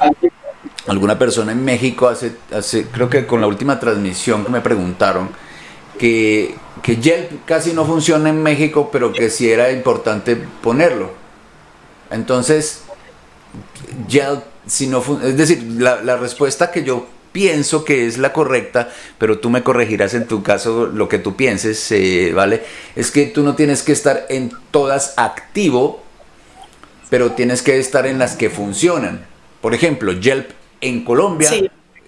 alguna persona en México hace, hace creo que con la última transmisión que me preguntaron que, que Yelp casi no funciona en México, pero que sí era importante ponerlo. Entonces, Yelp, si no es decir, la, respuesta que yo pienso que es la correcta, pero tú me corregirás en tu caso lo que tú pienses, eh, ¿vale? Es que tú no tienes que estar en todas activo, pero tienes que estar en las que funcionan. Por ejemplo, Yelp en Colombia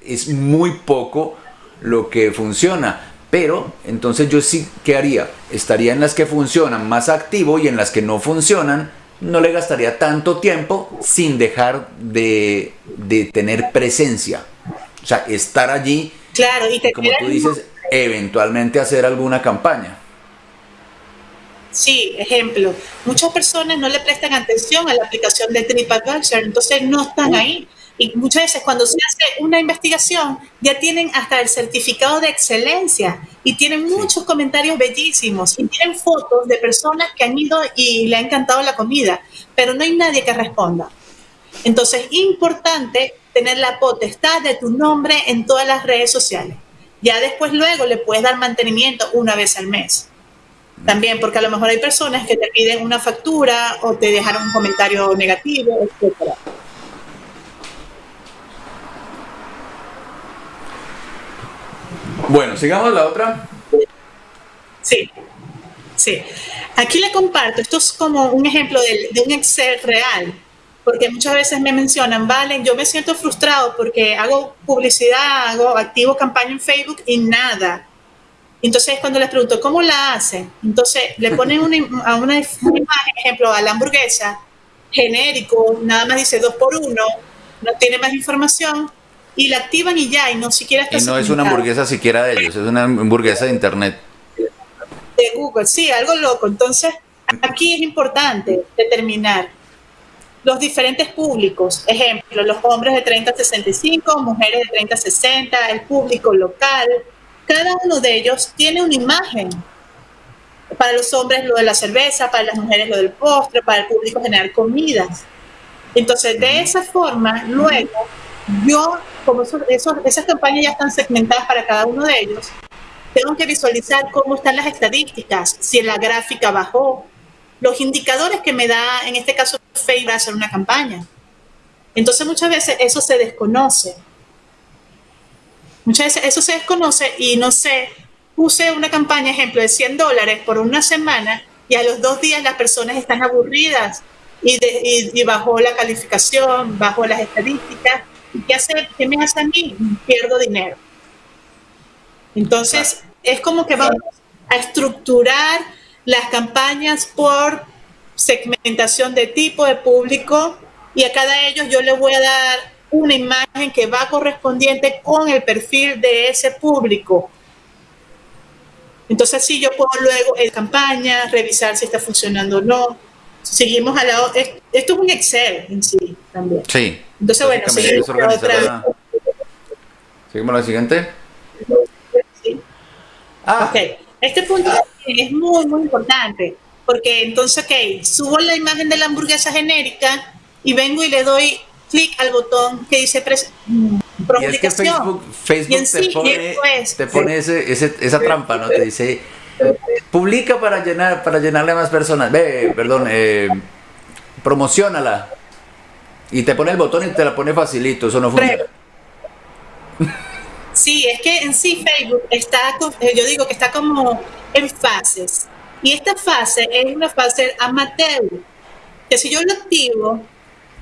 es muy poco lo que funciona pero entonces yo sí, ¿qué haría? Estaría en las que funcionan más activo y en las que no funcionan no le gastaría tanto tiempo sin dejar de, tener presencia. O sea, estar allí, claro, y como tú dices, eventualmente hacer alguna campaña. Sí, ejemplo, muchas personas no le prestan atención a la aplicación de TripAdvisor, entonces no están ahí. Y muchas veces cuando se hace una investigación ya tienen hasta el certificado de excelencia y tienen muchos comentarios bellísimos y tienen fotos de personas que han ido y le ha encantado la comida, pero no hay nadie que responda. Entonces, es importante tener la potestad de tu nombre en todas las redes sociales. Ya después luego le puedes dar mantenimiento una vez al mes. También, porque a lo mejor hay personas que te piden una factura o te dejaron un comentario negativo, etcétera. Bueno, sigamos la otra. Sí, sí. Aquí le comparto, esto es como un ejemplo de, un Excel real, porque muchas veces me mencionan, vale, yo me siento frustrado porque hago publicidad, hago activo campaña en Facebook y nada. Entonces cuando les pregunto, ¿cómo la hacen? Entonces le ponen una, a una, imagen, ejemplo, a la hamburguesa, genérico, nada más dice dos por uno, no tiene más información, y la activan y ya, y no siquiera está Y no es una hamburguesa siquiera de ellos, es una hamburguesa de internet. De Google, sí, algo loco. Entonces, aquí es importante determinar los diferentes públicos. Ejemplo, los hombres de 30 a 65, mujeres de 30 a 60, el público local. Cada uno de ellos tiene una imagen. Para los hombres lo de la cerveza, para las mujeres lo del postre, para el público generar comidas. Entonces, de esa forma, luego yo, como esas campañas ya están segmentadas para cada uno de ellos, tengo que visualizar cómo están las estadísticas, si la gráfica bajó, los indicadores que me da, en este caso, Facebook a hacer una campaña. Entonces muchas veces eso se desconoce. Muchas veces eso se desconoce y no sé, puse una campaña, ejemplo, de 100 dólares por una semana y a los dos días las personas están aburridas y, y bajó la calificación, bajó las estadísticas ¿qué, hace, ¿qué me hace a mí? Pierdo dinero. Entonces, es como que vamos a estructurar las campañas por segmentación de tipo de público y a cada ellos yo le voy a dar una imagen que va correspondiente con el perfil de ese público. Entonces, sí, yo puedo luego en campaña revisar si está funcionando o no. Seguimos al lado. Esto es un Excel en sí también. Sí. Entonces, bueno, seguimos otra. Seguimos a la siguiente. Sí. Ah. Ok. Este punto es muy, muy importante. Porque entonces, ok, subo la imagen de la hamburguesa genérica y vengo y le doy clic al botón que dice mm, y es que Facebook, te pone, te pone ese, esa trampa, ¿no? Te dice, publica para llenar para llenarle a más personas. Ve, perdón, eh, promocionala. Y te pone el botón y te la pone facilito, eso no funciona. Sí, es que en sí Facebook está, eh, yo digo que está como en fases. Y esta fase es una fase amateur, que si yo lo activo,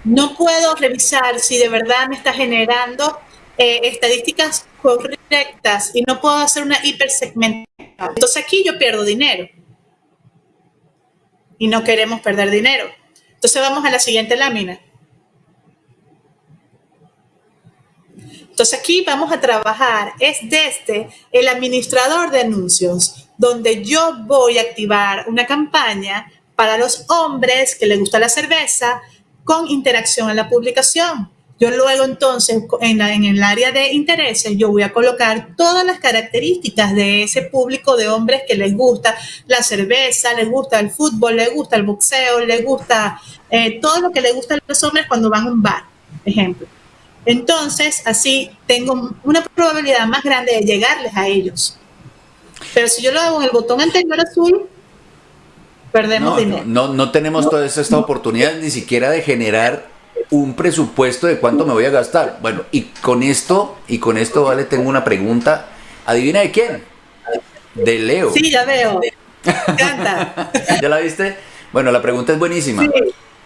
no puedo revisar si de verdad me está generando eh, estadísticas correctas y no puedo hacer una hipersegmentación. Entonces aquí yo pierdo dinero. Y no queremos perder dinero. Entonces vamos a la siguiente lámina. Entonces aquí vamos a trabajar, es desde el administrador de anuncios, donde yo voy a activar una campaña para los hombres que les gusta la cerveza con interacción en la publicación. Yo luego entonces en, el área de intereses yo voy a colocar todas las características de ese público de hombres que les gusta la cerveza, les gusta el fútbol, les gusta el boxeo, les gusta eh, todo lo que les gusta a los hombres cuando van a un bar, ejemplo. Entonces, así tengo una probabilidad más grande de llegarles a ellos. Pero si yo lo hago en el botón anterior azul, perdemos no, dinero. No, no, tenemos toda esta oportunidad ni siquiera de generar un presupuesto de cuánto me voy a gastar. Bueno, y con esto, y con esto, vale, tengo una pregunta. ¿Adivina de quién? De Leo. Sí, ya veo. Canta. ¿Ya la viste? Bueno, la pregunta es buenísima.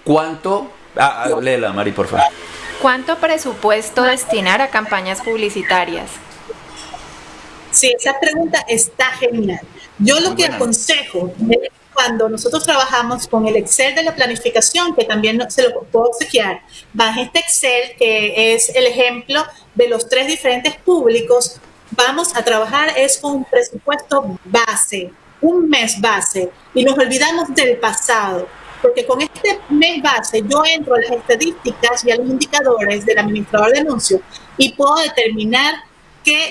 ¿Cuánto? Ah, ah, léela, Mari, por favor. ¿Cuánto presupuesto destinar a campañas publicitarias? Sí, esa pregunta está genial. Yo lo que aconsejo es cuando nosotros trabajamos con el Excel de la planificación, que también se lo puedo obsequiar, baja este Excel que es el ejemplo de los tres diferentes públicos, vamos a trabajar es con un presupuesto base, un mes base, y nos olvidamos del pasado, porque con este mes base yo entro a las estadísticas y a los indicadores del administrador de anuncios y puedo determinar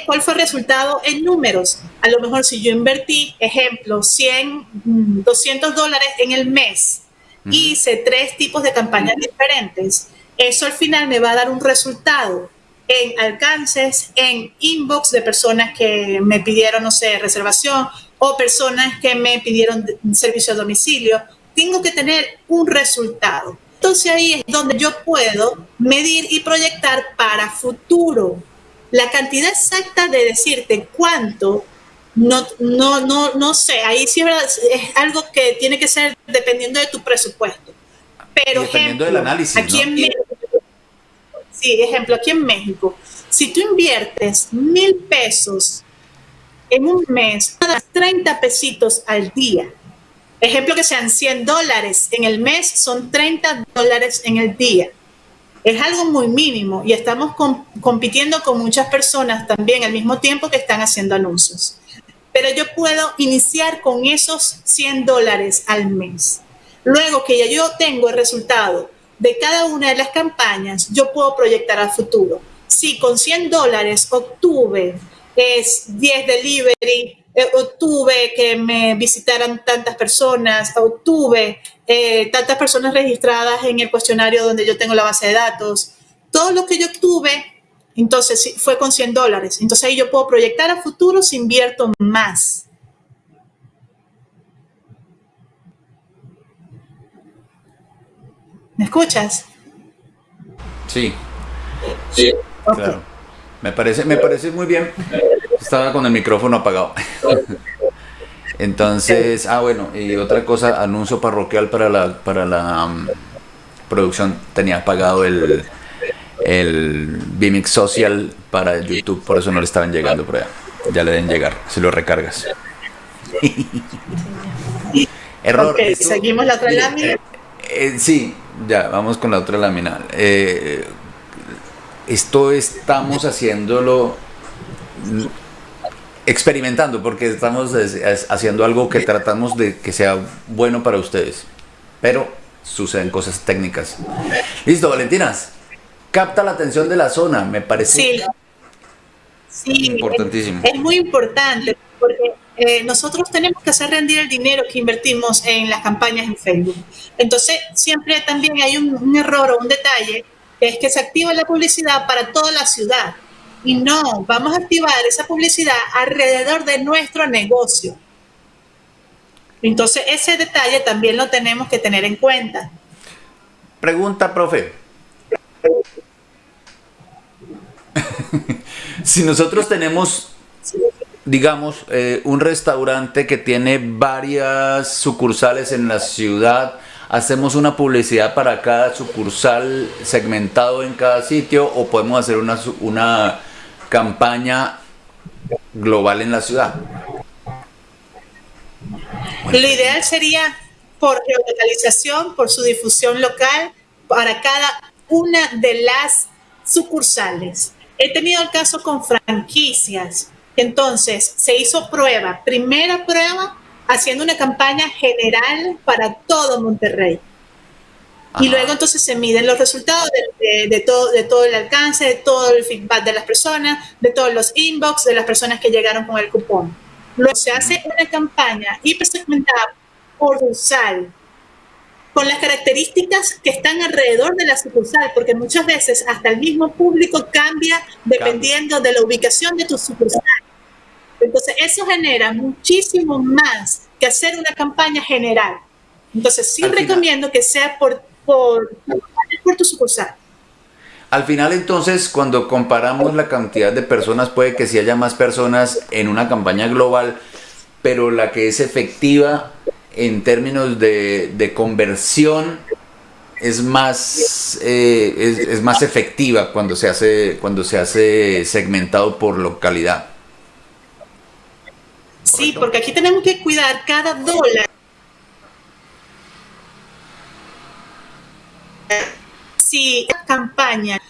¿Cuál fue el resultado en números? A lo mejor si yo invertí, ejemplo, 100, 200 mm, dólares en el mes, hice tres tipos de campañas diferentes, eso al final me va a dar un resultado en alcances, en inbox de personas que me pidieron, no sé, reservación o personas que me pidieron servicio a domicilio. Tengo que tener un resultado. Entonces ahí es donde yo puedo medir y proyectar para futuro la cantidad exacta de decirte cuánto, no, no, no, no sé, ahí sí es, algo que tiene que ser dependiendo de tu presupuesto. Pero dependiendo del análisis. Aquí en México, sí, ejemplo, aquí en México, si tú inviertes mil pesos en un mes, 30 pesitos al día. Ejemplo que sean 100 dólares en el mes, son 30 dólares en el día es algo muy mínimo y estamos compitiendo con muchas personas también al mismo tiempo que están haciendo anuncios. Pero yo puedo iniciar con esos 100 dólares al mes. Luego que ya yo tengo el resultado de cada una de las campañas, yo puedo proyectar al futuro. Si con 100 dólares obtuve es 10 delivery, eh, obtuve que me visitaran tantas personas, obtuve eh, tantas personas registradas en el cuestionario donde yo tengo la base de datos. Todo lo que yo obtuve, entonces fue con 100 dólares. Entonces ahí yo puedo proyectar a futuro si invierto más. ¿Me escuchas? Sí. Sí. Claro. Me parece, me parece muy bien. Estaba con el micrófono apagado. Entonces, ah, bueno, y otra cosa, anuncio parroquial para la, para la um, producción. Tenía pagado el, el Vimix Social para YouTube, por eso no le estaban llegando por allá. Ya le deben llegar, si lo recargas. Error. seguimos la otra lámina. Eh, sí, ya, vamos con la otra lámina. Eh, esto estamos haciéndolo experimentando porque estamos haciendo algo que tratamos de que sea bueno para ustedes. Pero suceden cosas técnicas. Listo, Valentinas. Capta la atención de la zona, me parece. Sí. importantísimo. Es, muy importante porque eh, nosotros tenemos que hacer rendir el dinero que invertimos en las campañas en Facebook. Entonces, siempre también hay un, un error o un detalle, que es que se activa la publicidad para toda la ciudad. Y no, vamos a activar esa publicidad alrededor de nuestro negocio. Entonces, ese detalle también lo tenemos que tener en cuenta. Pregunta, profe. si nosotros tenemos, digamos, eh, un restaurante que tiene varias sucursales en la ciudad, hacemos una publicidad para cada sucursal segmentado en cada sitio o podemos hacer una, una campaña global en la ciudad. Lo ideal sería por geolocalización, por su difusión local, para cada una de las sucursales. He tenido el caso con franquicias. Entonces, se hizo prueba, primera prueba, haciendo una campaña general para todo Monterrey. Y luego entonces se miden los resultados de, todo, de todo el alcance, de todo el feedback de las personas, de todos los inbox, de las personas que llegaron con el cupón. Luego se hace una campaña hipersegmentada por sucursal, con las características que están alrededor de la sucursal, porque muchas veces hasta el mismo público cambia dependiendo de la ubicación de tu sucursal. Entonces eso genera muchísimo más que hacer una campaña general. Entonces sí recomiendo que sea por por, tu sucursal. Al final entonces, cuando comparamos la cantidad de personas, puede que sí haya más personas en una campaña global, pero la que es efectiva en términos de, conversión es más, eh, es, más efectiva cuando se, hace, cuando se hace segmentado por localidad. Sí, porque aquí tenemos que cuidar cada dólar si la campaña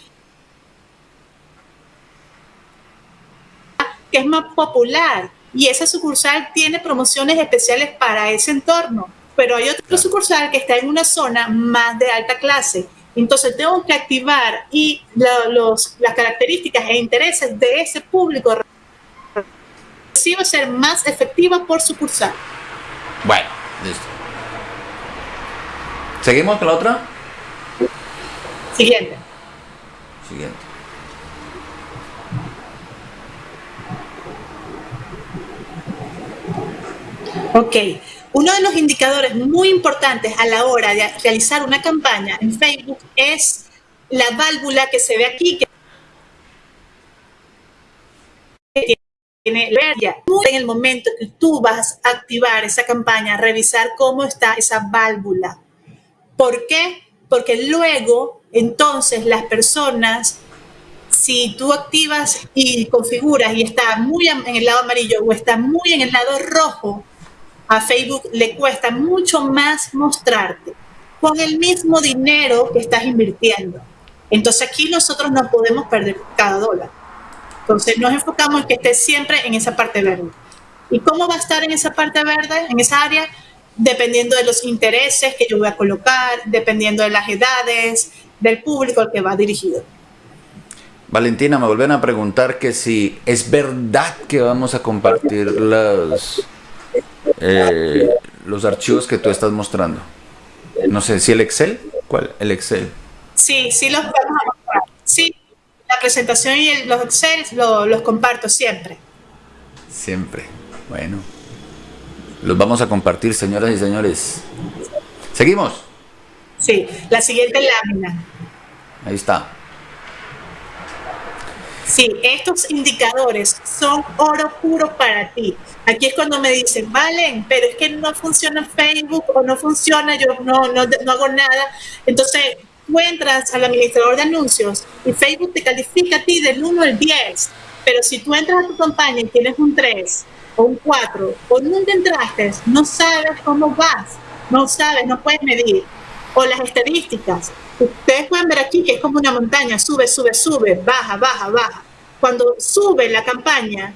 que es más popular y esa sucursal tiene promociones especiales para ese entorno, pero hay otra sucursal que está en una zona más de alta clase. Entonces tengo que activar y los, las características e intereses de ese público a ser más efectiva por sucursal. Bueno, listo. ¿Seguimos con la otra? Siguiente. Siguiente. Ok. Uno de los indicadores muy importantes a la hora de realizar una campaña en Facebook es la válvula que se ve aquí, que tiene en el momento que tú vas a activar esa campaña, revisar cómo está esa válvula. ¿Por qué? Porque luego entonces, las personas, si tú activas y configuras y está muy en el lado amarillo o está muy en el lado rojo, a Facebook le cuesta mucho más mostrarte con el mismo dinero que estás invirtiendo. Entonces aquí nosotros no podemos perder cada dólar. Entonces nos enfocamos en que esté siempre en esa parte verde. ¿Y cómo va a estar en esa parte verde, en esa área? Dependiendo de los intereses que yo voy a colocar, dependiendo de las edades, del público al que va dirigido. Valentina, me vuelven a preguntar que si es verdad que vamos a compartir los, eh, los archivos que tú estás mostrando. No sé, si el Excel, ¿cuál? El Excel. Sí, sí los vamos a mostrar. Sí, la presentación y los Excel los comparto siempre. Siempre. Bueno. Los vamos a compartir, señoras y señores. Seguimos. Sí, la siguiente lámina. Ahí está. Sí, estos indicadores son oro puro para ti. Aquí es cuando me dicen, valen, pero es que no funciona Facebook o no funciona, yo no, no, no hago nada. Entonces, tú entras al administrador de anuncios y Facebook te califica a ti del 1 al 10. Pero si tú entras a tu campaña y tienes un 3 o un 4 o nunca entraste, no sabes cómo vas, no sabes, no puedes medir o las estadísticas. Ustedes pueden ver aquí que es como una montaña, sube, sube, sube, baja, baja, baja. Cuando sube la campaña,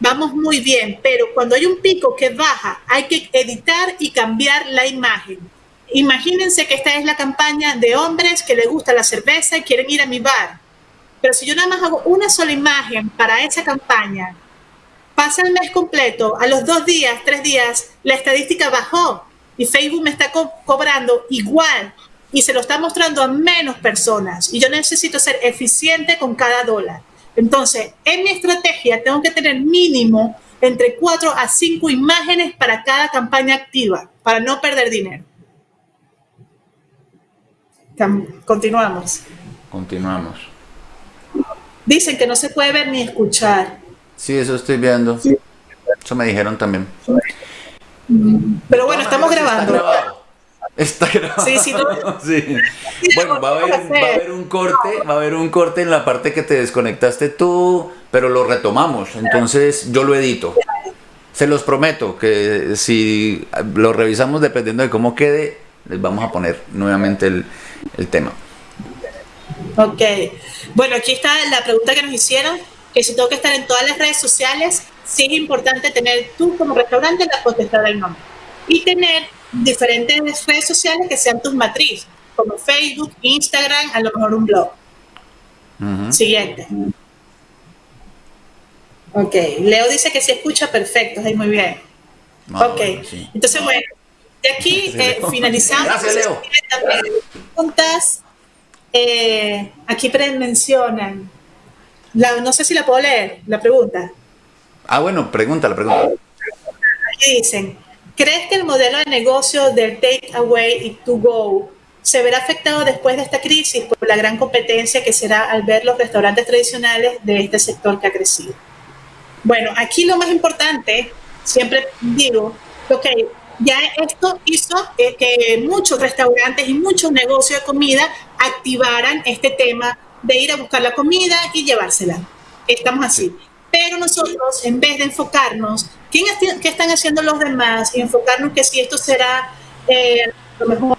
vamos muy bien, pero cuando hay un pico que baja, hay que editar y cambiar la imagen. Imagínense que esta es la campaña de hombres que les gusta la cerveza y quieren ir a mi bar. Pero si yo nada más hago una sola imagen para esa campaña, pasa el mes completo, a los dos días, tres días, la estadística bajó y Facebook me está cobrando igual y se lo está mostrando a menos personas. Y yo necesito ser eficiente con cada dólar. Entonces, en mi estrategia tengo que tener mínimo entre cuatro a cinco imágenes para cada campaña activa, para no perder dinero. Continuamos. Continuamos. Dicen que no se puede ver ni escuchar. Sí, eso estoy viendo. Eso me dijeron también. Pero bueno, estamos grabando. Está grabado. Sí, sí, sí. Bueno, va a, haber, va a, haber, un corte, va a haber un corte en la parte que te desconectaste tú, pero lo retomamos. Entonces yo lo edito. Se los prometo que si lo revisamos dependiendo de cómo quede, les vamos a poner nuevamente el, el tema. Ok. Bueno, aquí está la pregunta que nos hicieron, que si tengo que estar en todas las redes sociales, sí es importante tener tú como restaurante la potestad del nombre. Y tener diferentes redes sociales que sean tus matrices, como Facebook, Instagram, a lo mejor un blog. Siguiente. Ok, Leo dice que si escucha perfecto, ahí muy bien. ok, entonces bueno, de aquí eh, finalizamos. Gracias, Leo. Preguntas, eh, aquí mencionan, la, no sé si la puedo leer, la pregunta. Ah, bueno, pregunta, la pregunta. Aquí dicen, ¿Crees que el modelo de negocio del take away y to go se verá afectado después de esta crisis por la gran competencia que será al ver los restaurantes tradicionales de este sector que ha crecido? Bueno, aquí lo más importante, siempre digo, ok, ya esto hizo que muchos restaurantes y muchos negocios de comida activaran este tema de ir a buscar la comida y llevársela. Estamos así. Pero nosotros, en vez de enfocarnos, ¿qué, están haciendo los demás? Y enfocarnos que si esto será eh, lo mejor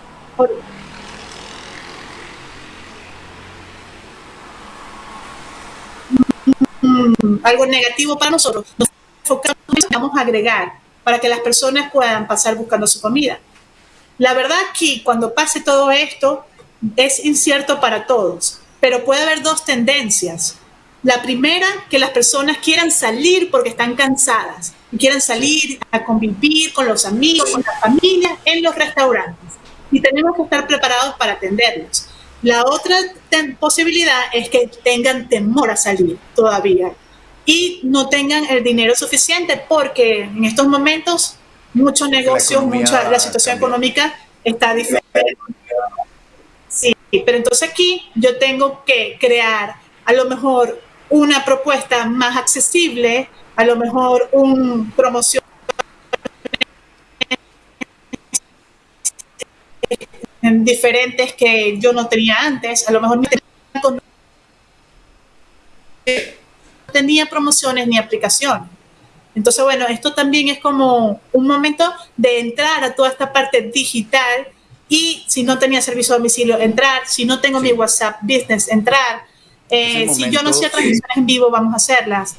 algo negativo para nosotros, nos enfocamos y vamos a agregar para que las personas puedan pasar buscando su comida. La verdad que cuando pase todo esto es incierto para todos, pero puede haber dos tendencias. La primera, que las personas quieran salir porque están cansadas y quieran salir a convivir con los amigos, con la familia en los restaurantes. Y tenemos que estar preparados para atenderlos. La otra posibilidad es que tengan temor a salir todavía y no tengan el dinero suficiente porque en estos momentos muchos negocios, la, mucha, la situación económica está diferente. Sí, pero entonces aquí yo tengo que crear a lo mejor una propuesta más accesible, a lo mejor un promoción diferentes que yo no tenía antes, a lo mejor no tenía promociones ni aplicación. Entonces, bueno, esto también es como un momento de entrar a toda esta parte digital y si no tenía servicio a domicilio, entrar, si no tengo mi WhatsApp Business, entrar, eh, si yo no hacía transmisiones en vivo, vamos a hacerlas.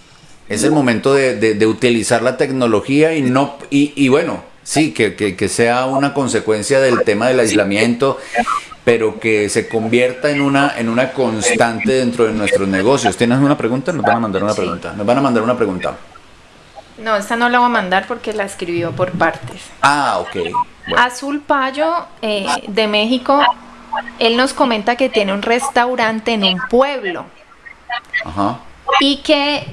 Es el momento de, utilizar la tecnología y no y, bueno, sí, que, que, sea una consecuencia del tema del aislamiento, pero que se convierta en una, en una constante dentro de nuestros negocios. ¿Tienes una pregunta? Nos van a mandar una pregunta. Nos van a mandar una pregunta. No, esta no la voy a mandar porque la escribió por partes. Ah, ok. Azul Payo eh, de México él nos comenta que tiene un restaurante en un pueblo. Y que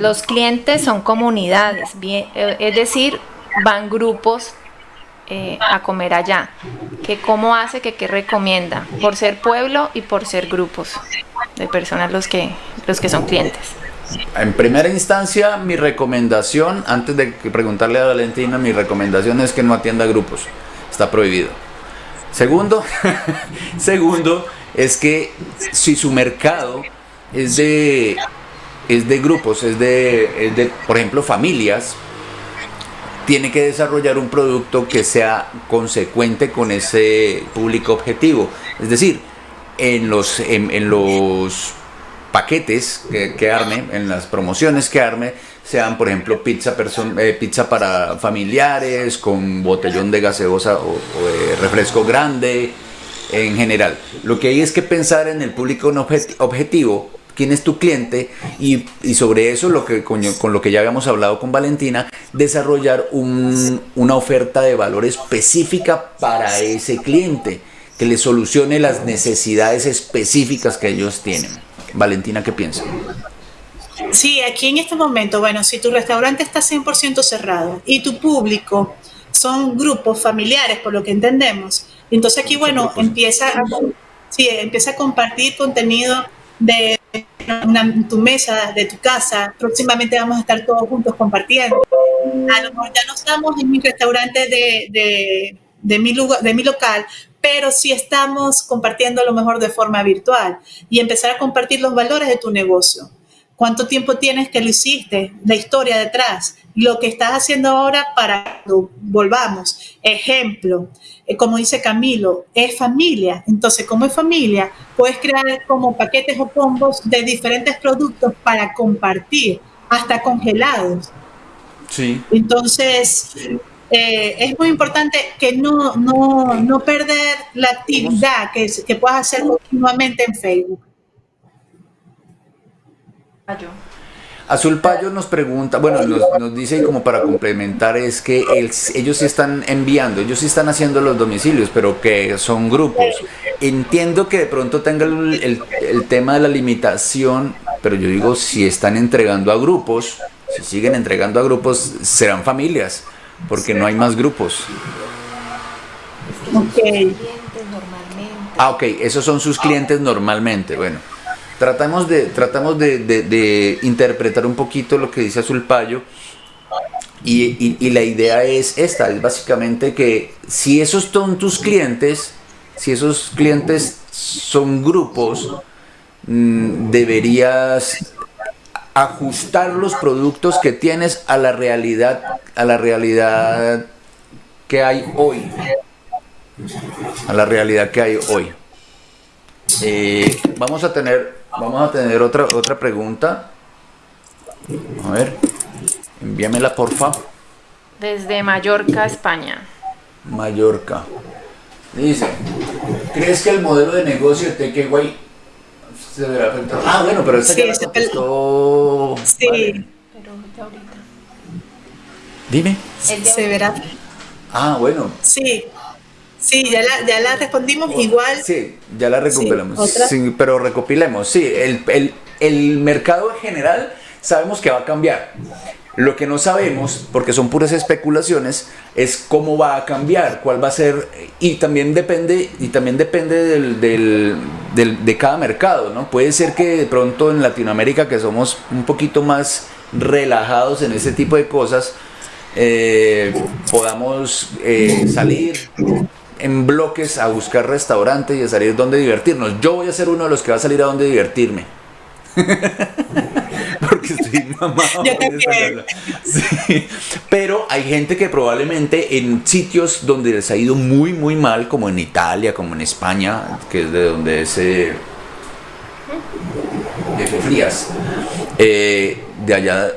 los clientes son comunidades, eh, es decir, van grupos eh, a comer allá. Que ¿Cómo hace que qué recomienda? Por ser pueblo y por ser grupos de personas los que, los que son clientes. En primera instancia, mi recomendación, antes de preguntarle a Valentina, mi recomendación es que no atienda grupos. Está prohibido. Segundo, segundo es que si su mercado es de, es de grupos, es de, de, por ejemplo, familias, tiene que desarrollar un producto que sea consecuente con ese público objetivo. Es decir, en los, en, los paquetes que, arme, en las promociones que arme, sean por ejemplo pizza, eh, pizza para familiares, con botellón de gaseosa o, de refresco grande, en general. Lo que hay es que pensar en el público objetivo, quién es tu cliente y, sobre eso lo que con, lo que ya habíamos hablado con Valentina, desarrollar una oferta de valor específica para ese cliente que le solucione las necesidades específicas que ellos tienen. Valentina, ¿qué piensa? Sí, aquí en este momento, bueno, si tu restaurante está 100% cerrado y tu público son grupos familiares, por lo que entendemos, entonces aquí, bueno, empieza a, sí, empieza a compartir contenido de tu mesa, de tu casa. Próximamente vamos a estar todos juntos compartiendo. A lo mejor ya no estamos en mi restaurante de, de, de mi, lugar, de mi local, pero sí estamos compartiendo lo mejor de forma virtual y empezar a compartir los valores de tu negocio. ¿Cuánto tiempo tienes que lo hiciste? La historia detrás. Lo que estás haciendo ahora para que volvamos. Ejemplo, eh, como dice Camilo, es familia. Entonces, como es familia, puedes crear como paquetes o combos de diferentes productos para compartir, hasta congelados. Sí. Entonces, eh, es muy importante que no, no, no perder la actividad que, que puedas hacer continuamente en Facebook. Azul Payo nos pregunta, bueno, nos, nos, dice como para complementar es que ellos sí están enviando, ellos sí están haciendo los domicilios, pero que son grupos. Entiendo que de pronto tenga el, el tema de la limitación, pero yo digo, si están entregando a grupos, si siguen entregando a grupos, serán familias porque no hay más grupos. Ok. Ah, ok, esos son sus clientes normalmente. Bueno, tratamos de, tratamos de, interpretar un poquito lo que dice Azul Payo. Y, y, la idea es esta, es básicamente que si esos son tus clientes, si esos clientes son grupos, mm, deberías ajustar los productos que tienes a la realidad, a la realidad que hay hoy. A la realidad que hay hoy. Eh, vamos a tener, vamos a tener otra, otra pregunta. A ver, envíamela porfa. Desde Mallorca, España. Mallorca. Dice, ¿crees que el modelo de negocio de Takeaway se verá afectado. Ah, bueno, pero esta sí, ya la contestó. Sí. Vale. Pero ahorita. Dime. Se verá. Ah, bueno. Sí. Sí, ya la, ya la respondimos igual. Sí, ya la recopilamos. Sí, pero recopilemos. Sí, el, el, el mercado en general sabemos que va a cambiar. Lo que no sabemos, porque son puras especulaciones, es cómo va a cambiar, cuál va a ser, y también depende, y también depende del, del, de cada mercado, ¿no? Puede ser que de pronto en Latinoamérica, que somos un poquito más relajados en ese tipo de cosas, eh, podamos eh, salir en bloques a buscar restaurantes y a salir donde divertirnos. Yo voy a ser uno de los que va a salir a donde divertirme. Porque estoy mamado. Pero hay gente que probablemente en sitios donde les ha ido muy, muy mal, como en Italia, como en España, que es de donde es eh, de Frías, eh, de allá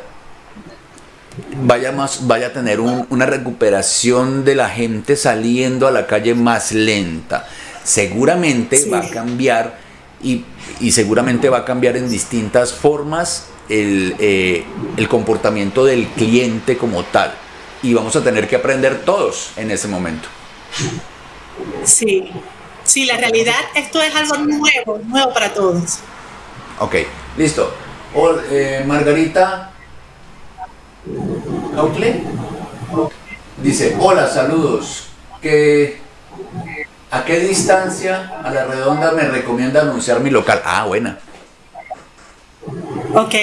vaya más vaya a tener una recuperación de la gente saliendo a la calle más lenta. Seguramente va a cambiar y, seguramente va a cambiar en distintas formas eh, el, comportamiento del cliente como tal. Y vamos a tener que aprender todos en ese momento. Sí, sí, la realidad, esto es algo nuevo, nuevo para todos. Ok, listo. Eh, Margarita dice, hola, saludos. ¿Qué, ¿A qué distancia a la redonda me recomienda anunciar mi local? Ah, buena. Ok.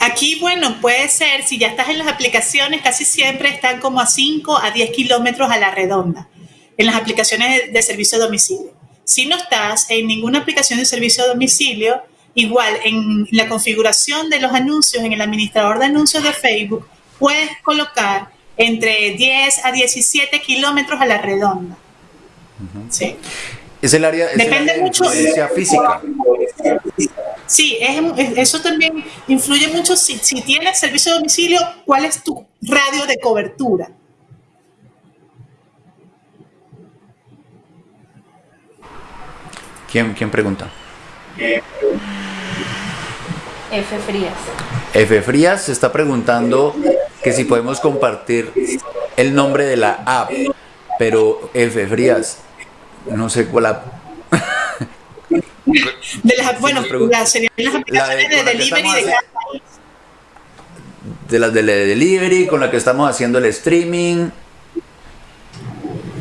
Aquí, bueno, puede ser, si ya estás en las aplicaciones, casi siempre están como a 5 a 10 kilómetros a la redonda, en las aplicaciones de servicio a domicilio. Si no estás en ninguna aplicación de servicio a domicilio, igual en la configuración de los anuncios en el administrador de anuncios de Facebook, puedes colocar entre 10 a 17 kilómetros a la redonda. Sí. Es el área, Depende de mucho. física. Sí, eso también influye mucho. Si, si tienes servicio de domicilio, ¿cuál es tu radio de cobertura? ¿Quién, quién pregunta? F. Frías. F. Frías se está preguntando que si podemos compartir el nombre de la app, pero F. Frías, no sé cuál app. De las, bueno, las, las aplicaciones de, de delivery de cada país. De las de delivery, con la que estamos haciendo el streaming.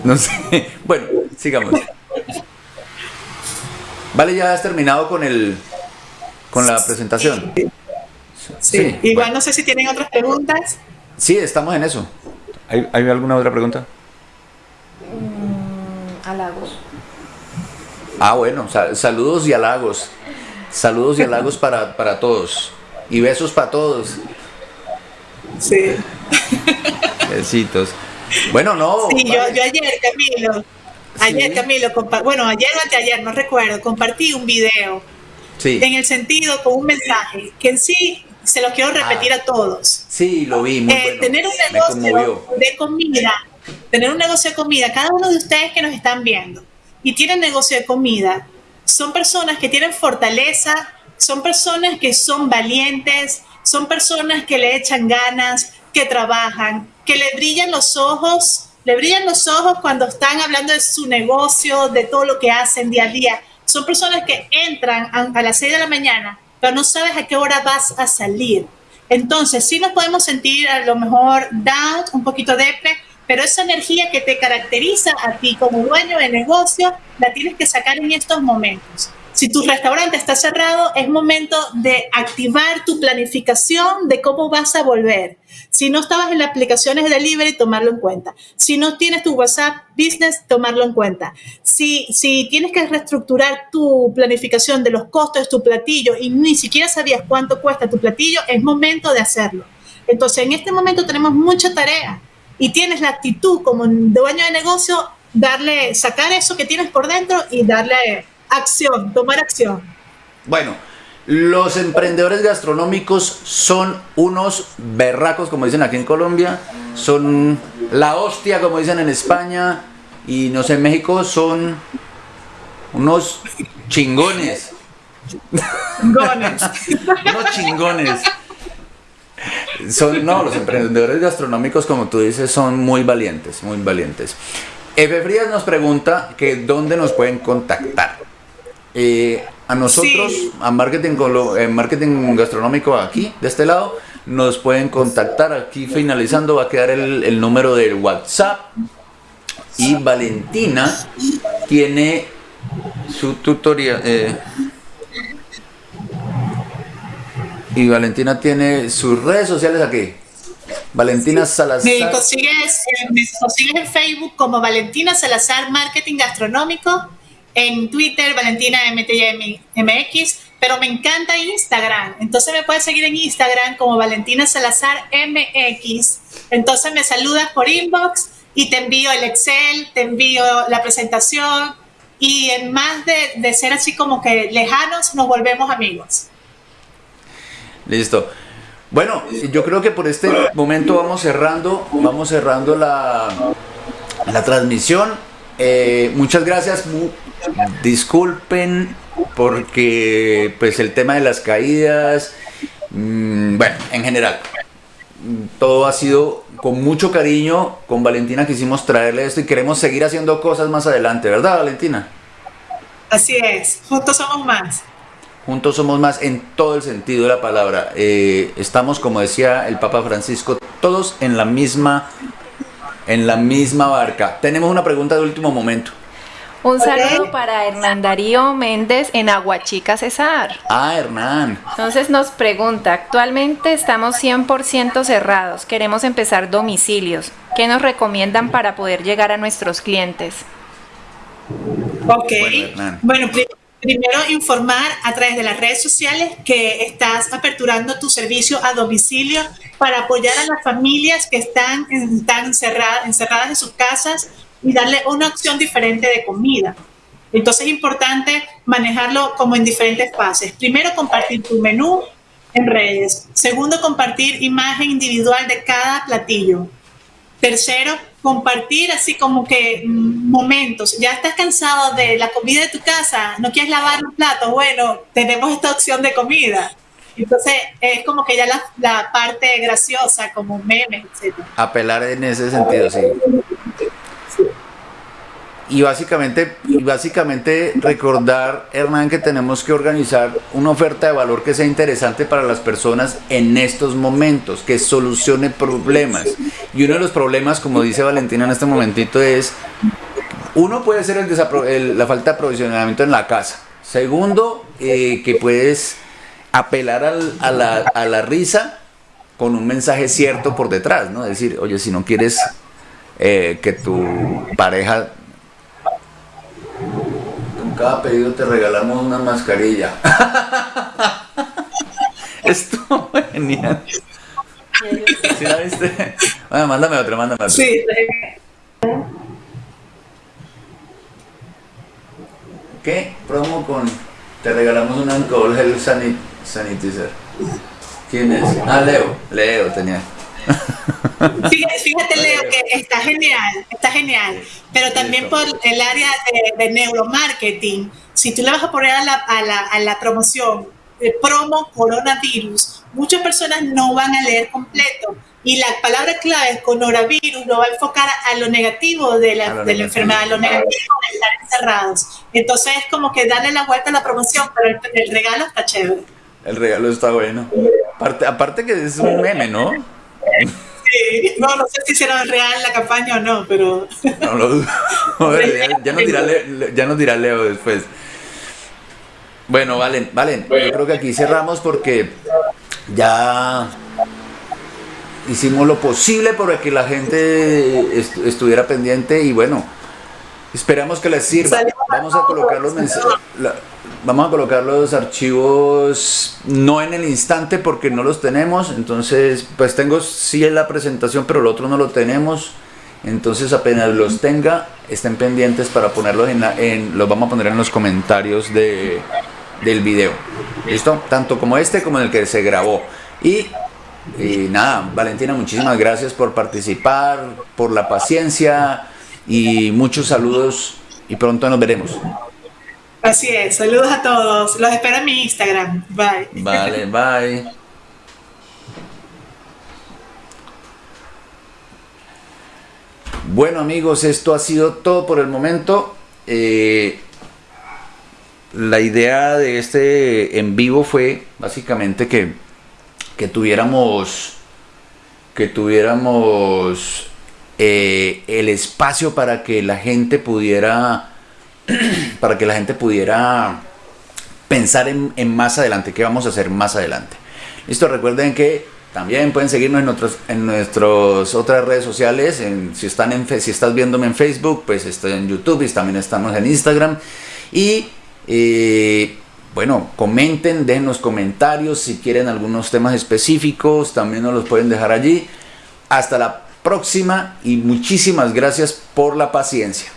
No sé. Bueno, sigamos. Vale, ya has terminado con el con la presentación. Sí. Igual no sé si tienen otras preguntas. Sí, estamos en eso. ¿Hay, alguna otra pregunta? Mm, halagos. Ah, bueno, saludos y halagos. Saludos y halagos para, para todos. Y besos para todos. Sí. Besitos. Bueno, no. Sí, yo, yo ayer, Camilo, Ayer, Camilo, bueno, ayer o anteayer, no recuerdo, compartí un video sí. en el sentido con un mensaje que en sí se lo quiero repetir a todos. Sí, lo vi, muy eh, Tener un negocio de comida, tener un negocio de comida, cada uno de ustedes que nos están viendo y tienen negocio de comida, son personas que tienen fortaleza, son personas que son valientes, son personas que le echan ganas, que trabajan, que le brillan los ojos le brillan los ojos cuando están hablando de su negocio, de todo lo que hacen día a día. Son personas que entran a, las 6 de la mañana, pero no sabes a qué hora vas a salir. Entonces, sí nos podemos sentir a lo mejor down, un poquito depre, pero esa energía que te caracteriza a ti como dueño de negocio, la tienes que sacar en estos momentos. Si tu restaurante está cerrado, es momento de activar tu planificación de cómo vas a volver. Si no estabas en las aplicaciones de delivery, tomarlo en cuenta. Si no tienes tu WhatsApp Business, tomarlo en cuenta. Si, si tienes que reestructurar tu planificación de los costos de tu platillo y ni siquiera sabías cuánto cuesta tu platillo, es momento de hacerlo. Entonces, en este momento tenemos mucha tarea y tienes la actitud como dueño de negocio, darle, sacar eso que tienes por dentro y darle acción, tomar acción. Bueno, los emprendedores gastronómicos son unos berracos, como dicen aquí en Colombia, son la hostia, como dicen en España, y no sé, en México son unos chingones. Chingones. unos chingones. Son, no, los emprendedores gastronómicos, como tú dices, son muy valientes, muy valientes. Efe Frías nos pregunta que dónde nos pueden contactar. Eh, a nosotros, a marketing, eh, marketing gastronómico aquí, de este lado, nos pueden contactar. Aquí finalizando va a quedar el, número del WhatsApp. Y Valentina tiene su tutoría. Eh, y Valentina tiene sus redes sociales aquí. Valentina Salazar. Me consigues, me consigues en Facebook como Valentina Salazar Marketing Gastronómico en Twitter, Valentina MX, pero me encanta Instagram. Entonces me puedes seguir en Instagram como Valentina Salazar MX. Entonces me saludas por inbox y te envío el Excel, te envío la presentación y en más de, de ser así como que lejanos, nos volvemos amigos. Listo. Bueno, yo creo que por este momento vamos cerrando, vamos cerrando la, la transmisión. Eh, muchas gracias. Disculpen porque pues el tema de las caídas, mm, bueno, en general, todo ha sido con mucho cariño. Con Valentina quisimos traerle esto y queremos seguir haciendo cosas más adelante, ¿verdad, Valentina? Así es, juntos somos más. Juntos somos más en todo el sentido de la palabra. Eh, estamos, como decía el Papa Francisco, todos en la misma en la misma barca. Tenemos una pregunta de último momento. Un saludo para Hernán Darío Méndez en Aguachica, Cesar. Ah, Hernán. Entonces nos pregunta, actualmente estamos 100% cerrados, queremos empezar domicilios. ¿Qué nos recomiendan para poder llegar a nuestros clientes? Ok, bueno, primero informar a través de las redes sociales que estás aperturando tu servicio a domicilio para apoyar a las familias que están, están encerradas, encerradas en sus casas y darle una opción diferente de comida. Entonces es importante manejarlo como en diferentes fases. Primero, compartir tu menú en redes. Segundo, compartir imagen individual de cada platillo. Tercero, compartir así como que mm, momentos. Ya estás cansado de la comida de tu casa, no quieres lavar un plato. Bueno, tenemos esta opción de comida. Entonces es como que ya la, la parte graciosa, como memes, etc. Apelar en ese sentido, sí y básicamente, básicamente recordar, Hernán, que tenemos que organizar una oferta de valor que sea interesante para las personas en estos momentos, que solucione problemas. Y uno de los problemas, como dice Valentina en este momentito, es, uno puede ser el, la falta de aprovisionamiento en la casa. Segundo, eh, que puedes apelar a, la, a la risa con un mensaje cierto por detrás, ¿no? Decir, oye, si no quieres eh, que tu pareja cada pedido te regalamos una mascarilla. Esto genial. ¿Sí la viste? Bueno, mándame otra, mándame otra. Sí. ¿Qué? Promo con... Te regalamos un alcohol gel sanitizer. ¿Quién es? Ah, Leo. Leo tenía. Fíjate, Leo, que está genial, está genial, pero también por el área de, neuromarketing, si tú le vas a poner a la, a la, a la promoción de promo coronavirus, muchas personas no van a leer completo. Y la palabra clave es coronavirus, lo va a enfocar a lo negativo de la, de la enfermedad, a lo negativo de estar encerrados. Entonces es como que darle la vuelta a la promoción, pero el, el regalo está chévere. El regalo está bueno. Aparte, aparte que es un meme, ¿no? No, no sé si será real la campaña o no, pero... No lo dudo. ya, nos dirá Leo, ya nos dirá Leo después. Bueno, Valen, Valen, yo creo que aquí cerramos porque ya hicimos lo posible para que la gente estuviera pendiente y bueno, esperamos que les sirva. Vamos a colocar los mensajes vamos a colocar los archivos no en el instante porque no los tenemos. Entonces pues tengo sí en la presentación pero el otro no lo tenemos. Entonces apenas los tenga estén pendientes para ponerlos en, en los vamos a poner en los comentarios de, del video. Listo tanto como este como el que se grabó. Y, y nada Valentina muchísimas gracias por participar por la paciencia y muchos saludos y pronto nos veremos Así es, saludos a todos. Los espero en mi Instagram. Bye. Vale, bye. Bueno amigos, esto ha sido todo por el momento. Eh, la idea de este en vivo fue básicamente que, que tuviéramos que tuviéramos eh, el espacio para que la gente pudiera para que la gente pudiera pensar en, más adelante, qué vamos a hacer más adelante. Listo, recuerden que también pueden seguirnos en, en nuestras otras redes sociales. si, están en, si estás viéndome en Facebook, pues estoy en YouTube y también estamos en Instagram. Y eh, bueno, comenten, dejen los comentarios si quieren algunos temas específicos, también nos los pueden dejar allí. Hasta la próxima y muchísimas gracias por la paciencia.